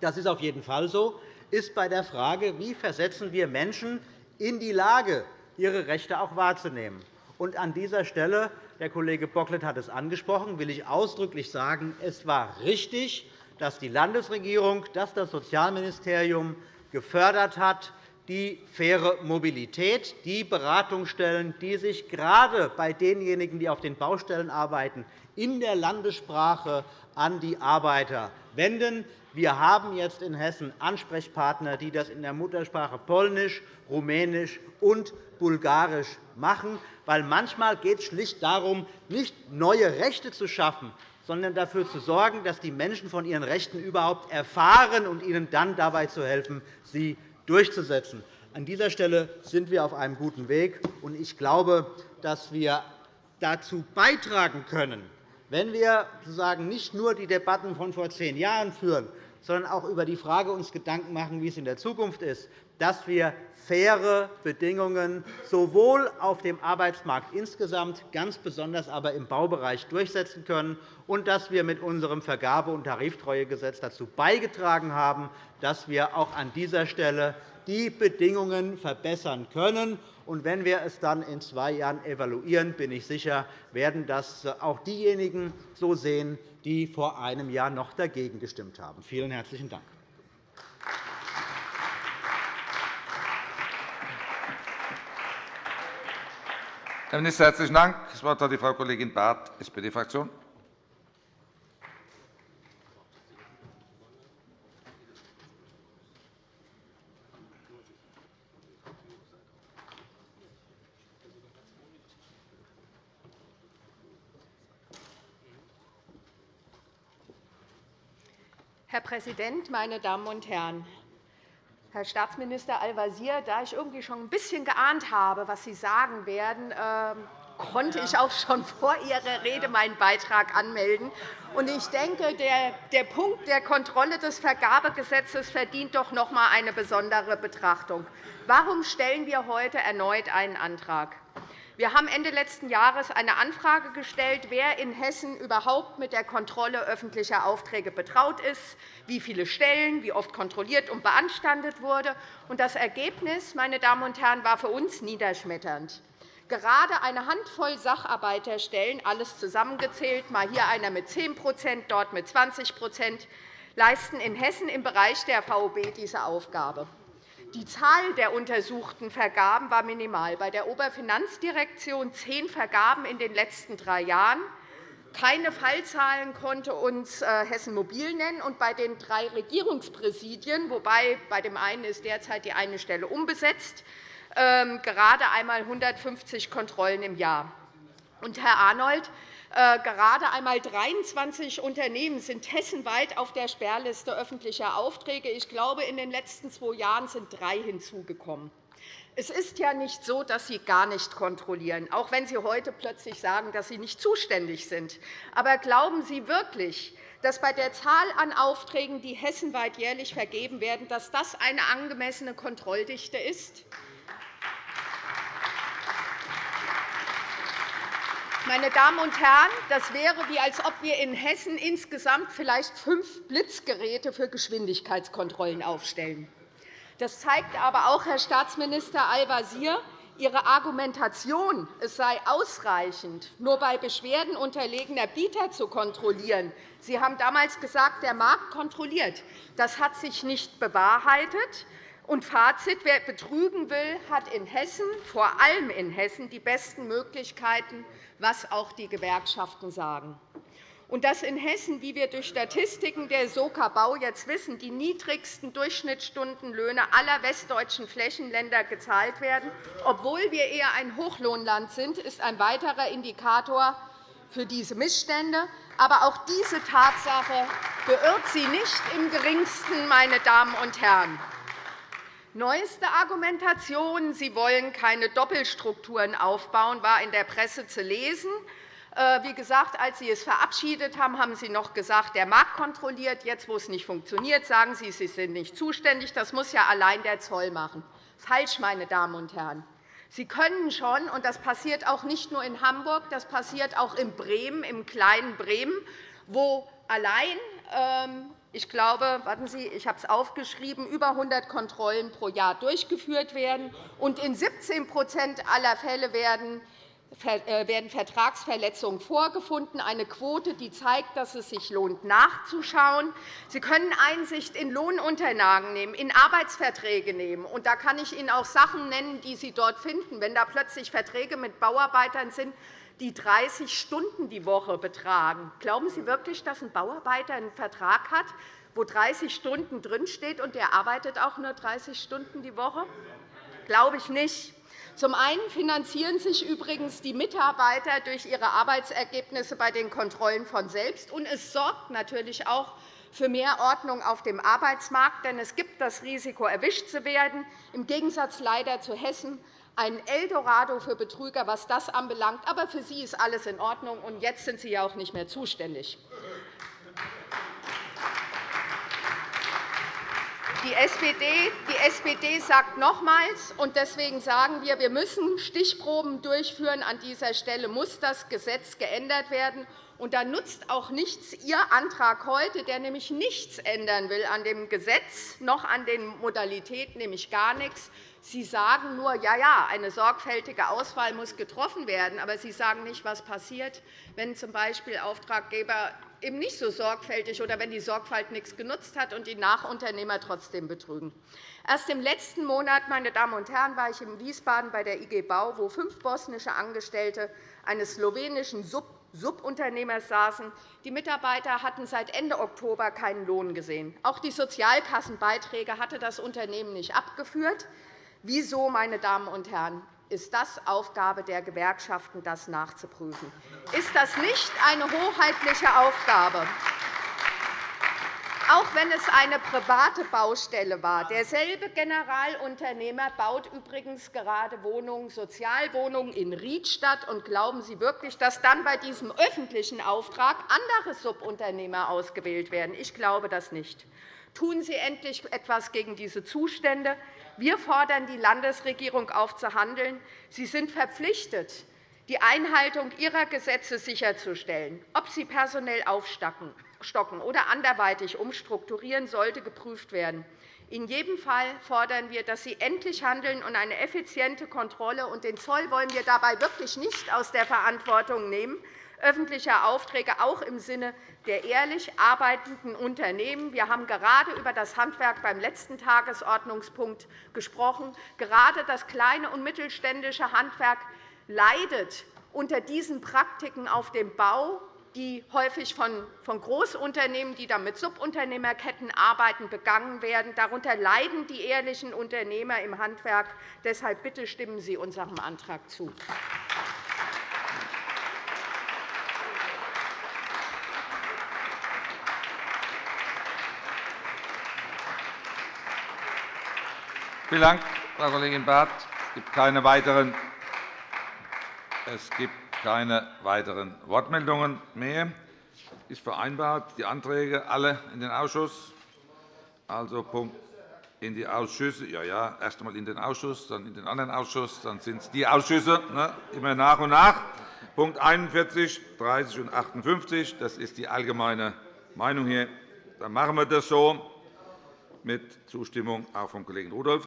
das ist auf jeden Fall so, ist bei der Frage, wie versetzen wir Menschen in die Lage, ihre Rechte auch wahrzunehmen. Und an dieser Stelle, der Kollege Bocklet hat es angesprochen, will ich ausdrücklich sagen, es war richtig, dass die Landesregierung, dass das Sozialministerium gefördert hat, die faire Mobilität, die Beratungsstellen, die sich gerade bei denjenigen, die auf den Baustellen arbeiten, in der Landessprache an die Arbeiter wenden. Wir haben jetzt in Hessen Ansprechpartner, die das in der Muttersprache Polnisch, Rumänisch und Bulgarisch machen. Weil manchmal geht es schlicht darum, nicht neue Rechte zu schaffen, sondern dafür zu sorgen, dass die Menschen von ihren Rechten überhaupt erfahren und ihnen dann dabei zu helfen, sie durchzusetzen. An dieser Stelle sind wir auf einem guten Weg. Ich glaube, dass wir dazu beitragen können, wenn wir sozusagen nicht nur die Debatten von vor zehn Jahren führen, sondern auch über die Frage uns Gedanken machen, wie es in der Zukunft ist, dass wir faire Bedingungen sowohl auf dem Arbeitsmarkt insgesamt, ganz besonders aber im Baubereich durchsetzen können und dass wir mit unserem Vergabe- und Tariftreuegesetz dazu beigetragen haben, dass wir auch an dieser Stelle die Bedingungen verbessern können. Und wenn wir es dann in zwei Jahren evaluieren, bin ich sicher, werden das auch diejenigen so sehen, die vor einem Jahr noch dagegen gestimmt haben. Vielen herzlichen Dank. Herr Minister, herzlichen Dank. Das Wort hat die Frau Kollegin Barth, SPD-Fraktion. Herr Präsident, meine Damen und Herren! Herr Staatsminister Al-Wazir, da ich irgendwie schon ein bisschen geahnt habe, was Sie sagen werden, ähm, konnte ich auch schon [laughs] vor Ihrer Rede meinen Beitrag anmelden. Ich denke, der Punkt der Kontrolle des Vergabegesetzes verdient doch noch einmal eine besondere Betrachtung. Warum stellen wir heute erneut einen Antrag? Wir haben Ende letzten Jahres eine Anfrage gestellt, wer in Hessen überhaupt mit der Kontrolle öffentlicher Aufträge betraut ist, wie viele Stellen, wie oft kontrolliert und beanstandet wurde. Das Ergebnis meine Damen und Herren, war für uns niederschmetternd. Gerade eine Handvoll Sacharbeiterstellen, alles zusammengezählt, mal hier einer mit 10% dort mit 20% leisten in Hessen im Bereich der VOB diese Aufgabe. Die Zahl der untersuchten Vergaben war minimal. Bei der Oberfinanzdirektion zehn Vergaben in den letzten drei Jahren. Keine Fallzahlen konnte uns äh, Hessen Mobil nennen. Und bei den drei Regierungspräsidien, wobei bei dem einen ist derzeit die eine Stelle unbesetzt, ähm, gerade einmal 150 Kontrollen im Jahr. Und, Herr Arnold, gerade einmal 23 Unternehmen sind hessenweit auf der Sperrliste öffentlicher Aufträge. Ich glaube, in den letzten zwei Jahren sind drei hinzugekommen. Es ist ja nicht so, dass Sie gar nicht kontrollieren, auch wenn Sie heute plötzlich sagen, dass Sie nicht zuständig sind. Aber glauben Sie wirklich, dass bei der Zahl an Aufträgen, die hessenweit jährlich vergeben werden, dass das eine angemessene Kontrolldichte ist? Meine Damen und Herren, das wäre, wie als ob wir in Hessen insgesamt vielleicht fünf Blitzgeräte für Geschwindigkeitskontrollen aufstellen. Das zeigt aber auch, Herr Staatsminister Al-Wazir, Ihre Argumentation, es sei ausreichend, nur bei Beschwerden unterlegener Bieter zu kontrollieren. Sie haben damals gesagt, der Markt kontrolliert. Das hat sich nicht bewahrheitet. Und Fazit, wer betrügen will, hat in Hessen, vor allem in Hessen, die besten Möglichkeiten, was auch die Gewerkschaften sagen und dass in Hessen, wie wir durch Statistiken der Soka Bau jetzt wissen, die niedrigsten Durchschnittsstundenlöhne aller westdeutschen Flächenländer gezahlt werden, obwohl wir eher ein Hochlohnland sind, ist ein weiterer Indikator für diese Missstände. Aber auch diese Tatsache beirrt Sie nicht im Geringsten, meine Damen und Herren. Neueste Argumentation, Sie wollen keine Doppelstrukturen aufbauen, war in der Presse zu lesen. Äh, wie gesagt, als Sie es verabschiedet haben, haben Sie noch gesagt, der Markt kontrolliert. Jetzt, wo es nicht funktioniert, sagen Sie, Sie sind nicht zuständig. Das muss ja allein der Zoll machen. Falsch, meine Damen und Herren. Sie können schon, und das passiert auch nicht nur in Hamburg, das passiert auch in Bremen, im kleinen Bremen, wo allein ähm, ich glaube, warten Sie, ich habe es aufgeschrieben, über 100 Kontrollen pro Jahr durchgeführt werden. Und in 17% aller Fälle werden äh, werden Vertragsverletzungen vorgefunden, eine Quote, die zeigt, dass es sich lohnt, nachzuschauen. Sie können Einsicht in Lohnunterlagen nehmen, in Arbeitsverträge nehmen. Und da kann ich Ihnen auch Sachen nennen, die Sie dort finden. Wenn da plötzlich Verträge mit Bauarbeitern sind, die 30 Stunden die Woche betragen, glauben Sie wirklich, dass ein Bauarbeiter einen Vertrag hat, wo 30 Stunden drinsteht, und der arbeitet auch nur 30 Stunden die Woche? Glaube ich nicht. Zum einen finanzieren sich übrigens die Mitarbeiter durch ihre Arbeitsergebnisse bei den Kontrollen von selbst. Und es sorgt natürlich auch für mehr Ordnung auf dem Arbeitsmarkt. Denn es gibt das Risiko, erwischt zu werden, im Gegensatz leider zu Hessen, ein Eldorado für Betrüger, was das anbelangt. Aber für Sie ist alles in Ordnung, und jetzt sind Sie ja auch nicht mehr zuständig. Die SPD, die SPD sagt nochmals, und deswegen sagen wir, wir müssen Stichproben durchführen. An dieser Stelle muss das Gesetz geändert werden. Und da nutzt auch nichts Ihr Antrag heute, der nämlich nichts ändern will an dem Gesetz noch an den Modalitäten, nämlich gar nichts. Sie sagen nur, ja, ja, eine sorgfältige Auswahl muss getroffen werden. Aber Sie sagen nicht, was passiert, wenn z. B. Auftraggeber eben nicht so sorgfältig oder wenn die Sorgfalt nichts genutzt hat und die Nachunternehmer trotzdem betrügen. Erst im letzten Monat meine Damen und Herren, war ich in Wiesbaden bei der IG Bau, wo fünf bosnische Angestellte eines slowenischen Subunternehmers saßen. Die Mitarbeiter hatten seit Ende Oktober keinen Lohn gesehen. Auch die Sozialkassenbeiträge hatte das Unternehmen nicht abgeführt. Wieso, meine Damen und Herren? ist das Aufgabe der Gewerkschaften, das nachzuprüfen. Ist das nicht eine hoheitliche Aufgabe? Auch wenn es eine private Baustelle war. Derselbe Generalunternehmer baut übrigens gerade Wohnungen, Sozialwohnungen in Riedstadt. Und glauben Sie wirklich, dass dann bei diesem öffentlichen Auftrag andere Subunternehmer ausgewählt werden? Ich glaube das nicht. Tun Sie endlich etwas gegen diese Zustände. Wir fordern die Landesregierung auf, zu handeln. Sie sind verpflichtet, die Einhaltung ihrer Gesetze sicherzustellen. Ob sie personell aufstocken oder anderweitig umstrukturieren, sollte geprüft werden. In jedem Fall fordern wir, dass Sie endlich handeln und eine effiziente Kontrolle. Und den Zoll wollen wir dabei wirklich nicht aus der Verantwortung nehmen öffentlicher Aufträge, auch im Sinne der ehrlich arbeitenden Unternehmen. Wir haben gerade über das Handwerk beim letzten Tagesordnungspunkt gesprochen. Gerade das kleine und mittelständische Handwerk leidet unter diesen Praktiken auf dem Bau, die häufig von Großunternehmen, die dann mit Subunternehmerketten arbeiten, begangen werden. Darunter leiden die ehrlichen Unternehmer im Handwerk. Deshalb bitte stimmen Sie unserem Antrag zu. Vielen Dank, Frau Kollegin Barth. Es gibt keine weiteren, es gibt keine weiteren Wortmeldungen mehr. Es ist vereinbart, die Anträge alle in den Ausschuss, also Punkt in die Ausschüsse. Ja, ja, erst einmal in den Ausschuss, dann in den anderen Ausschuss, dann sind es die Ausschüsse, ne, immer nach und nach. Punkt 41, 30 und 58, das ist die allgemeine Meinung hier. Dann machen wir das so mit Zustimmung auch vom Kollegen Rudolph.